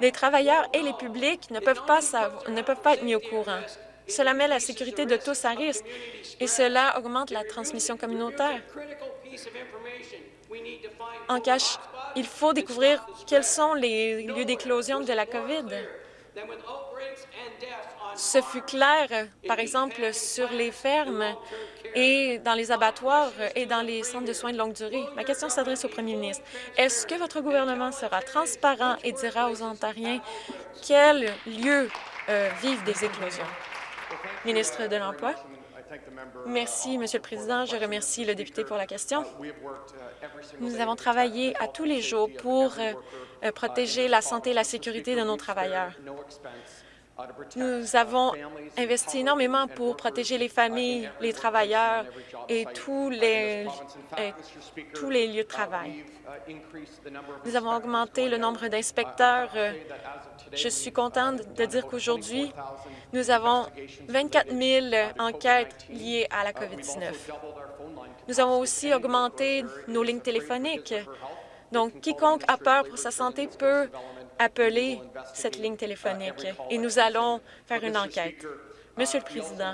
Les travailleurs et les publics ne peuvent pas, être mis au courant. Cela met la sécurité de tous à risque et cela augmente la transmission communautaire. En cache, il faut découvrir quels sont les lieux d'éclosion de la COVID. Ce fut clair, par exemple, sur les fermes et dans les abattoirs et dans les centres de soins de longue durée. Ma question s'adresse au premier ministre. Est-ce que votre gouvernement sera transparent et dira aux Ontariens quels lieux euh, vivent des éclosions? Ministre de l'Emploi. Merci, Monsieur le Président. Je remercie le député pour la question. Nous avons travaillé à tous les jours pour euh, protéger la santé et la sécurité de nos travailleurs. Nous avons investi énormément pour protéger les familles, les travailleurs et tous les, tous les lieux de travail. Nous avons augmenté le nombre d'inspecteurs. Je suis contente de dire qu'aujourd'hui, nous avons 24 000 enquêtes liées à la COVID-19. Nous avons aussi augmenté nos lignes téléphoniques. Donc, quiconque a peur pour sa santé peut appeler cette ligne téléphonique et nous allons faire une enquête. Monsieur le Président,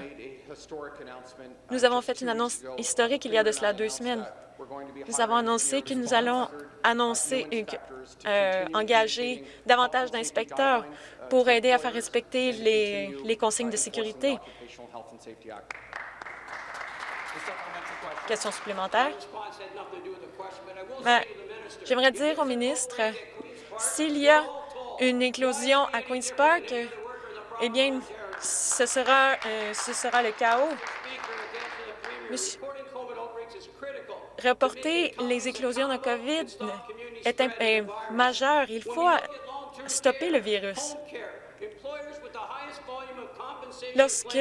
nous avons fait une annonce historique il y a de cela deux semaines. Nous avons annoncé que nous allons annoncé, euh, engagé davantage d'inspecteurs pour aider à faire respecter les, les consignes de sécurité. Question supplémentaire? Ben, J'aimerais dire au ministre, s'il y a une éclosion à Queen's Park, eh bien, ce sera, euh, ce sera le chaos. Monsieur, reporter les éclosions de COVID est, majeur. Il faut stopper le virus. Lorsque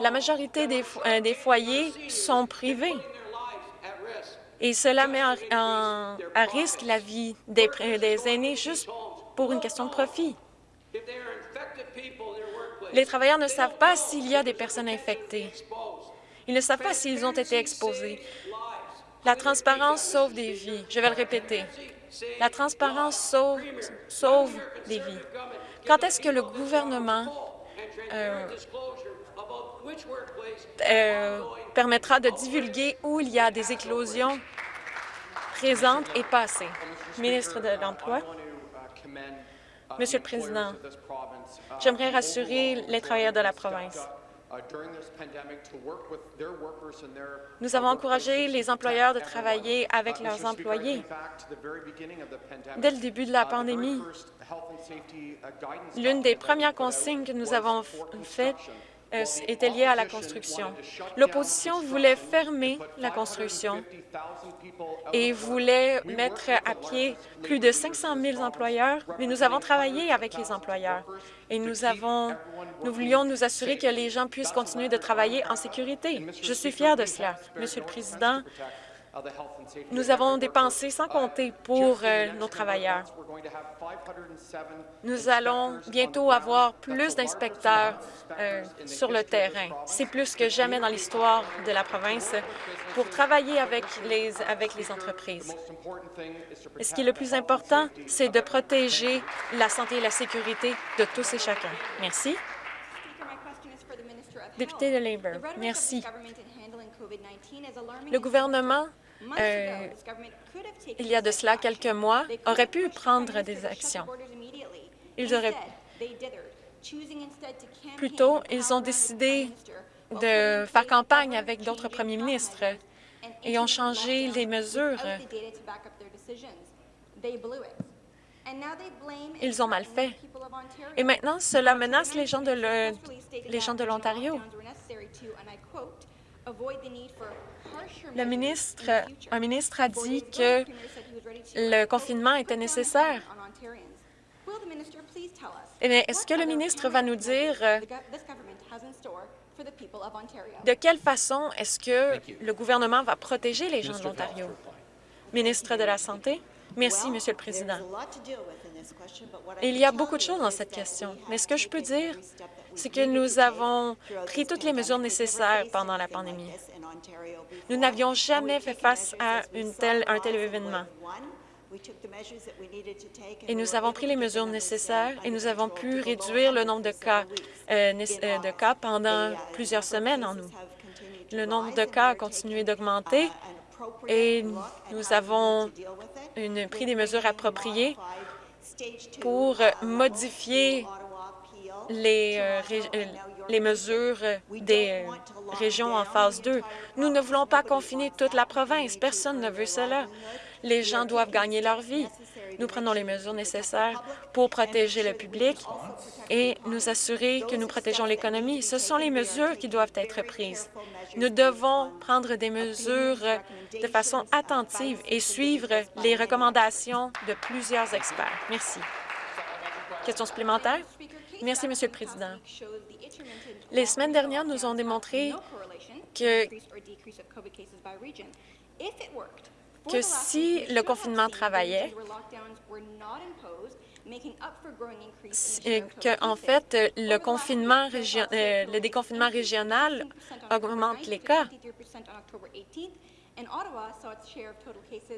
la majorité des, euh, des foyers sont privés, et cela met à risque la vie des, des aînés juste pour une question de profit. Les travailleurs ne savent pas s'il y a des personnes infectées. Ils ne savent pas s'ils ont été exposés. La transparence sauve des vies. Je vais le répéter. La transparence sauve, sauve des vies. Quand est-ce que le gouvernement euh, euh, permettra de divulguer où il y a des éclosions présentes et passées. Ministre de l'Emploi. Monsieur le Président, j'aimerais rassurer les travailleurs de la province. Nous avons encouragé les employeurs de travailler avec leurs employés. Dès le début de la pandémie, l'une des premières consignes que nous avons faites était lié à la construction. L'opposition voulait fermer la construction et voulait mettre à pied plus de 500 000 employeurs, mais nous avons travaillé avec les employeurs et nous, avons, nous voulions nous assurer que les gens puissent continuer de travailler en sécurité. Je suis fier de cela. Monsieur le Président, nous avons dépensé sans compter pour euh, nos travailleurs. Nous allons bientôt avoir plus d'inspecteurs euh, sur le terrain. C'est plus que jamais dans l'histoire de la province pour travailler avec les, avec les entreprises. Et ce qui est le plus important, c'est de protéger la santé et la sécurité de tous et chacun. Merci. Député de Labour, merci. Le gouvernement euh, il y a de cela quelques mois, aurait pu prendre des actions. Ils auraient Plutôt, ils ont décidé de faire campagne avec d'autres premiers ministres et ont changé les mesures. Ils ont mal fait. Et maintenant, cela menace les gens de l'Ontario. Le ministre, un ministre a dit que le confinement était nécessaire. Est-ce que le ministre va nous dire euh, de quelle façon est-ce que le gouvernement va protéger les gens de l'Ontario? Ministre de la Santé? Merci, Monsieur le Président. Il y a beaucoup de choses dans cette question, mais ce que je peux dire, c'est que nous avons pris toutes les mesures nécessaires pendant la pandémie. Nous n'avions jamais fait face à une telle, un tel événement. Et nous avons pris les mesures nécessaires et nous avons pu réduire le nombre de cas, euh, euh, de cas pendant plusieurs semaines en nous. Le nombre de cas a continué d'augmenter et nous avons pris des mesures appropriées pour modifier les, euh, euh, mesures des euh, régions en phase 2. Nous ne voulons pas confiner toute la province. Personne ne veut cela. Les gens doivent gagner leur vie. Nous prenons les mesures nécessaires pour protéger le public et nous assurer que nous protégeons l'économie. Ce sont les mesures qui doivent être prises. Nous devons prendre des mesures de façon attentive et suivre les recommandations de plusieurs experts. Merci. Question supplémentaire? Merci, Monsieur le Président. Les semaines dernières nous ont démontré que, que si le confinement travaillait, que, en fait, le, confinement euh, le déconfinement régional augmente les cas.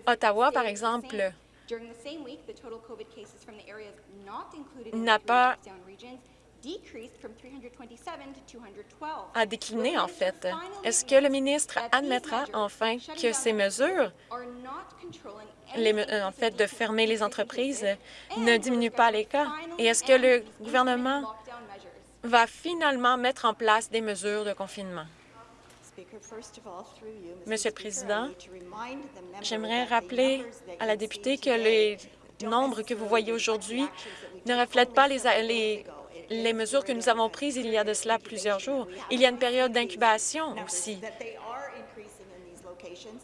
Ottawa, par exemple, n'a pas a décliné, en fait. Est-ce que le ministre admettra enfin que ces mesures, en fait, de fermer les entreprises, ne diminuent pas les cas? Et est-ce que le gouvernement va finalement mettre en place des mesures de confinement? Monsieur le Président, j'aimerais rappeler à la députée que les nombres que vous voyez aujourd'hui ne reflètent pas les, les, mesures que nous avons prises il y a de cela plusieurs jours. Il y a une période d'incubation aussi.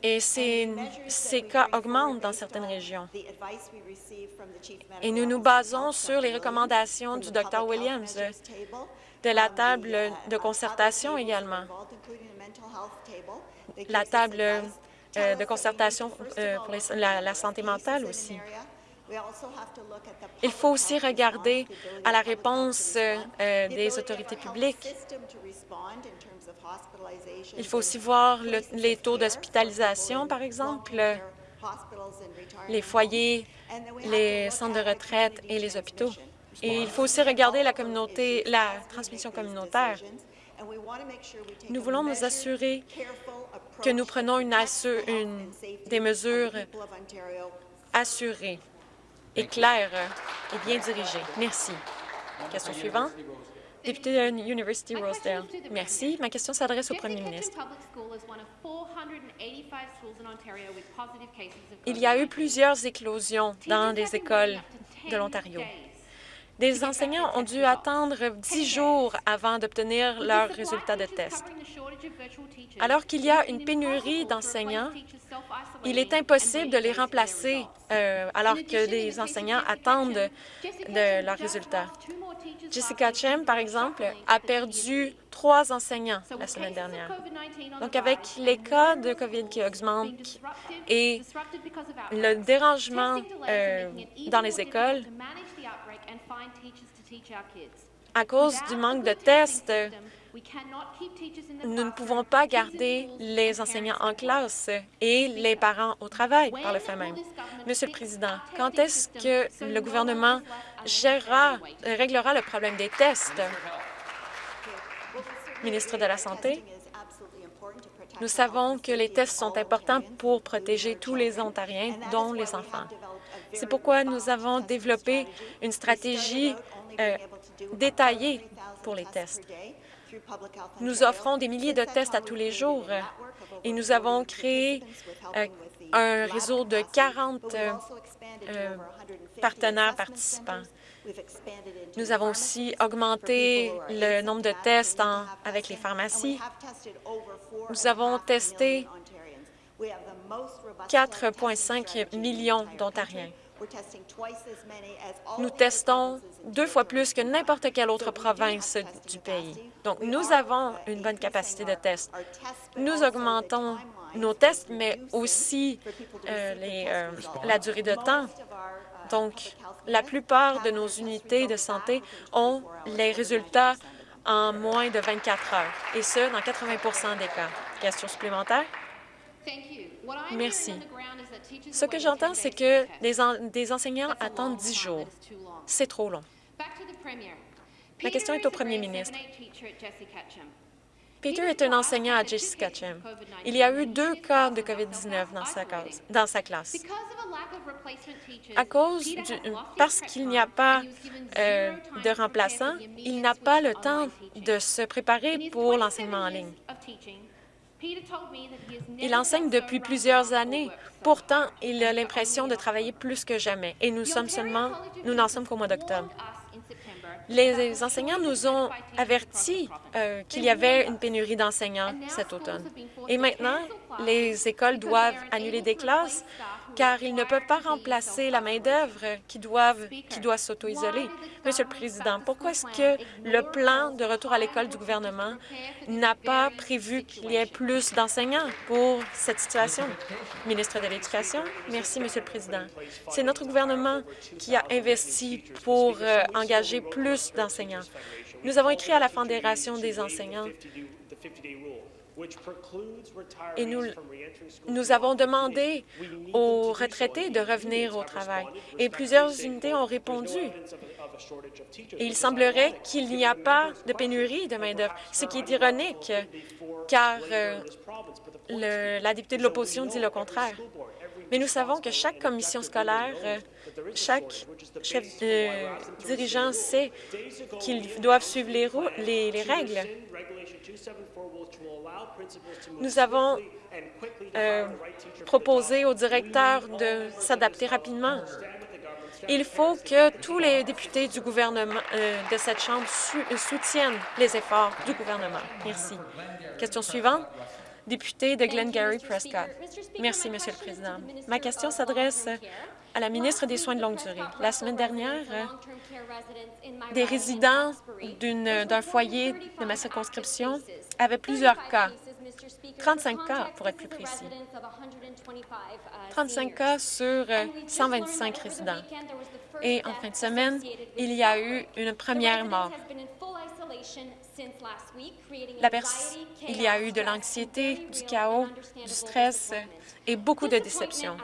Et ces, ces cas augmentent dans certaines régions. Et nous nous basons sur les recommandations du Dr Williams, de la table de concertation également la table euh, de concertation euh, pour la, santé mentale aussi. Il faut aussi regarder à la réponse euh, des autorités publiques. Il faut aussi voir les taux d'hospitalisation, par exemple, les foyers, les centres de retraite et les hôpitaux. Et il faut aussi regarder la communauté, la transmission communautaire. Nous voulons nous assurer que nous prenons une, des mesures assurées et claires et bien dirigées. Merci. Question suivante. Député de l'Université Rosedale. Merci. Ma question s'adresse au premier ministre. Il y a eu plusieurs éclosions dans des écoles de l'Ontario. Des enseignants ont dû attendre dix jours avant d'obtenir leurs résultats de test. Alors qu'il y a une pénurie d'enseignants, il est impossible de les remplacer euh, alors que les enseignants attendent de leurs résultats. Jessica Chem, par exemple, a perdu trois enseignants la semaine dernière. Donc, avec les cas de COVID qui augmentent et le dérangement euh, dans les écoles, à cause du manque de tests, nous ne pouvons pas garder les enseignants en classe et les parents au travail par le fait même. Monsieur le Président, quand est-ce que le gouvernement gérera, réglera le problème des tests? Ministre de la Santé, nous savons que les tests sont importants pour protéger tous les Ontariens, dont les enfants. C'est pourquoi nous avons développé une stratégie euh, détaillée pour les tests. Nous offrons des milliers de tests à tous les jours et nous avons créé euh, un réseau de 40 euh, partenaires participants. Nous avons aussi augmenté le nombre de tests avec les pharmacies. Nous avons testé 4,5 millions d'Ontariens. Nous testons deux fois plus que n'importe quelle autre province du pays. Donc, nous avons une bonne capacité de test. Nous augmentons nos tests, mais aussi euh, euh, la durée de temps. Donc, la plupart de nos unités de santé ont les résultats en moins de 24 heures, et ce, dans 80% des cas. Question supplémentaire? Merci. Ce que j'entends, c'est que des, enseignants attendent 10 jours. C'est trop long. La question est au premier ministre. Peter est un enseignant à Jessica Chem. Il y a eu deux cas de COVID-19 dans sa, classe. À cause du, parce qu'il n'y a pas euh, de remplaçant, il n'a pas le temps de se préparer pour l'enseignement en ligne. Il enseigne depuis plusieurs années. Pourtant, il a l'impression de travailler plus que jamais. Et nous sommes seulement, nous n'en sommes qu'au mois d'octobre. Les enseignants nous ont avertis euh, qu'il y avait une pénurie d'enseignants cet automne. Et maintenant, les écoles doivent annuler des classes car ils ne peuvent pas remplacer la main-d'œuvre qui, qui doit s'auto-isoler. Monsieur le Président, pourquoi est-ce que le plan de retour à l'école du gouvernement n'a pas prévu qu'il y ait plus d'enseignants pour cette situation? Ministre de l'Éducation, merci, Monsieur le Président. C'est notre gouvernement qui a investi pour euh, engager plus d'enseignants. Nous avons écrit à la Fédération des enseignants Et nous, nous avons demandé aux retraités de revenir au travail. Et plusieurs unités ont répondu. Et il semblerait qu'il n'y a pas de pénurie de main-d'œuvre, ce qui est ironique, car euh, le, la députée de l'opposition dit le contraire. Mais nous savons que chaque commission scolaire, euh, chaque chef de dirigeant sait qu'ils doivent suivre les, les, les, règles. Nous avons euh, proposé au directeur de s'adapter rapidement. Il faut que tous les députés du gouvernement euh, de cette Chambre soutiennent les efforts du gouvernement. Merci. Question suivante député de Glengarry Prescott. Merci, Monsieur le Président. Ma question s'adresse à la ministre des Soins de longue durée. La semaine dernière, des résidents d'un foyer de ma circonscription avaient plusieurs cas, 35 cas pour être plus précis, 35 cas sur 125 résidents. Et en fin de semaine, il y a eu une première mort. Il y a eu de l'anxiété, du chaos, du stress et beaucoup de déception.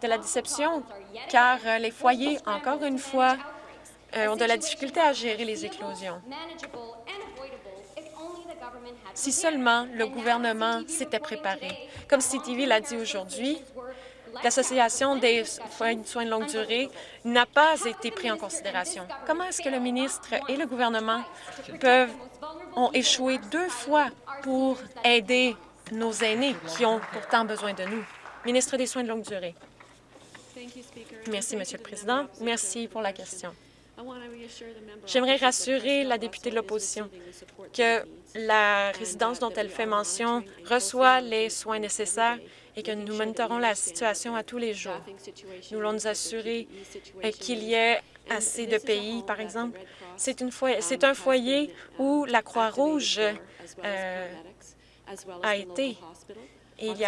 De la déception car euh, les foyers, encore une fois, euh, ont de la difficulté à gérer les éclosions. Si seulement le gouvernement s'était préparé. Comme CTV l'a dit aujourd'hui, l'Association des soins de longue durée n'a pas été pris en considération. Comment est-ce que le ministre et le gouvernement peuvent ont échoué deux fois pour aider nos aînés qui ont pourtant besoin de nous? Ministre des Soins de longue durée. Merci, Monsieur le Président. Merci pour la question. J'aimerais rassurer la députée de l'opposition que la résidence dont elle fait mention reçoit les soins nécessaires et que nous monitorons la situation à tous les jours. Nous voulons nous assurer euh, qu'il y ait assez de pays, par exemple. C'est un foyer où la Croix-Rouge euh, a été. il y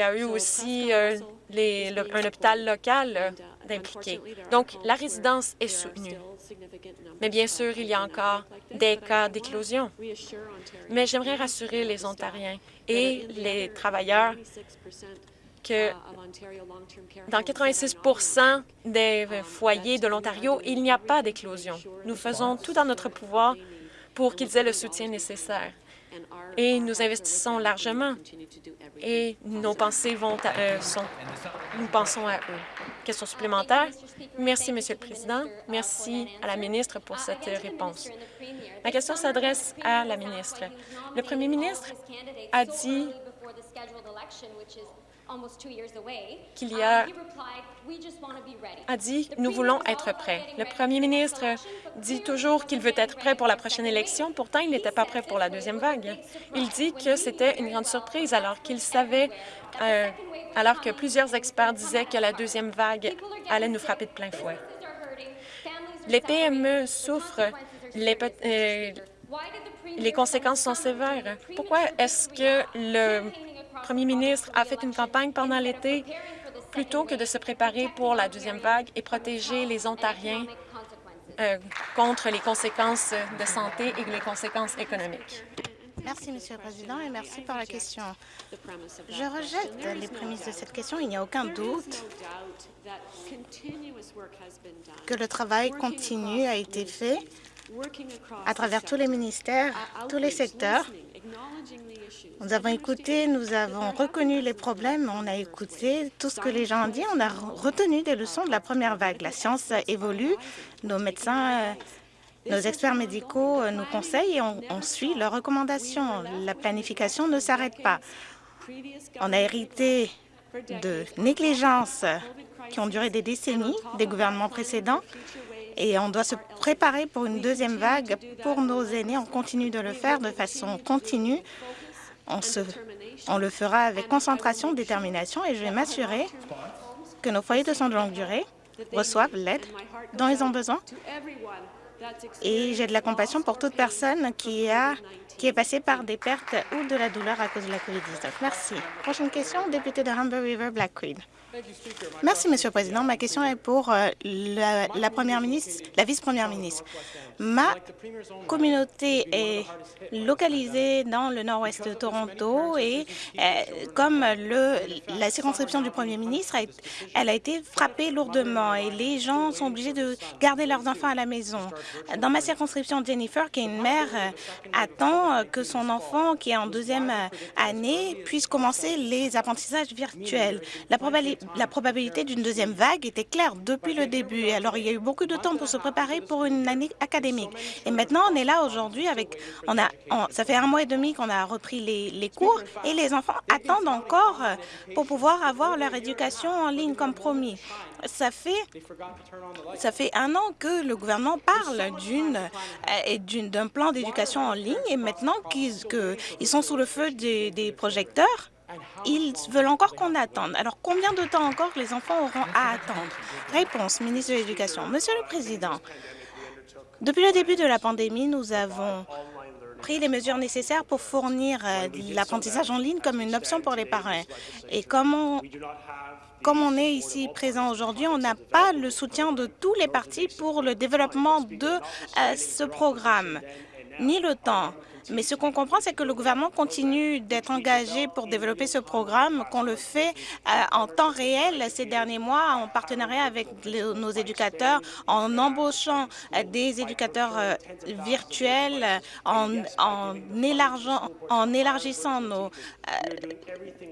a, eu aussi euh, un hôpital local euh, d'impliqué. Donc, la résidence est soutenue. Mais bien sûr, il y a encore des cas d'éclosion. Mais j'aimerais rassurer les Ontariens et les travailleurs que dans 86% des foyers de l'Ontario, il n'y a pas d'éclosion. Nous faisons tout dans notre pouvoir pour qu'ils aient le soutien nécessaire. Et nous investissons largement. Et nos pensées vont euh, sont, nous pensons à eux. Question supplémentaire? Merci, Monsieur le Président. Merci à la ministre pour cette réponse. Ma question s'adresse à la ministre. Le premier ministre a dit qu'il y a a dit « Nous voulons être prêts ». Le premier ministre dit toujours qu'il veut être prêt pour la prochaine élection. Pourtant, il n'était pas prêt pour la deuxième vague. Il dit que c'était une grande surprise alors qu'il savait, euh, alors que plusieurs experts disaient que la deuxième vague allait nous frapper de plein fouet. Les PME souffrent, les, euh, les conséquences sont sévères. Pourquoi est-ce que le premier ministre a fait une campagne pendant l'été plutôt que de se préparer pour la deuxième vague et protéger les Ontariens euh, contre les conséquences de santé et les conséquences économiques. Merci, Monsieur le Président, et merci pour la question. Je rejette les prémices de cette question. Il n'y a aucun doute que le travail continu a été fait à travers tous les ministères, tous les secteurs, nous avons écouté, nous avons reconnu les problèmes, on a écouté tout ce que les gens ont dit, on a retenu des leçons de la première vague. La science évolue, nos médecins, euh, nos experts médicaux euh, nous conseillent et on, on suit leurs recommandations. La planification ne s'arrête pas. On a hérité de négligences qui ont duré des décennies des gouvernements précédents et on doit se préparer pour une deuxième vague pour nos aînés. On continue de le faire de façon continue on, le fera avec concentration, détermination et je vais m'assurer que nos foyers de soins de longue durée reçoivent l'aide dont ils ont besoin et j'ai de la compassion pour toute personne qui, a, qui est passée par des pertes ou de la douleur à cause de la COVID-19. Merci. Prochaine question, député de Humber River, Black Creek. Merci, Monsieur le Président. Ma question est pour euh, la, première ministre, la vice-première ministre. Ma communauté est localisée dans le nord-ouest de Toronto et euh, comme la circonscription du premier ministre, elle a été frappée lourdement et les gens sont obligés de garder leurs enfants à la maison. Dans ma circonscription, Jennifer, qui est une mère, euh, attend que son enfant, qui est en deuxième année, puisse commencer les apprentissages virtuels. La probabilité la probabilité d'une deuxième vague était claire depuis le début. Alors, il y a eu beaucoup de temps pour se préparer pour une année académique. Et maintenant, on est là aujourd'hui avec... On a, ça fait un mois et demi qu'on a repris les, les, cours et les enfants attendent encore euh, pour pouvoir avoir leur éducation en ligne comme promis. Ça fait, ça fait un an que le gouvernement parle d'une euh, d'un plan d'éducation en ligne et maintenant qu'ils sont sous le feu des, des projecteurs, ils veulent encore qu'on attende. Alors, combien de temps encore les enfants auront à attendre? Réponse, ministre de l'Éducation. Monsieur le Président, depuis le début de la pandémie, nous avons pris les mesures nécessaires pour fournir euh, l'apprentissage en ligne comme une option pour les parents. Et comme on, est ici présent aujourd'hui, on n'a pas le soutien de tous les partis pour le développement de euh, ce programme, ni le temps. Mais ce qu'on comprend, c'est que le gouvernement continue d'être engagé pour développer ce programme, qu'on le fait euh, en temps réel ces derniers mois en partenariat avec nos éducateurs, en embauchant euh, des éducateurs euh, virtuels, en, élargissant,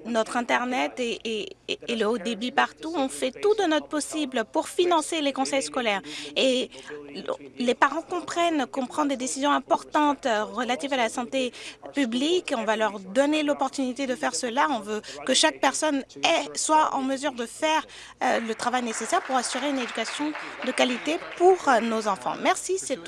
notre Internet et, et, le haut débit partout. On fait tout de notre possible pour financer les conseils scolaires. Et les parents comprennent qu'on prend des décisions importantes relatives à santé publique. On va leur donner l'opportunité de faire cela. On veut que chaque personne soit en mesure de faire euh, le travail nécessaire pour assurer une éducation de qualité pour euh, nos enfants. Merci, c'est tout.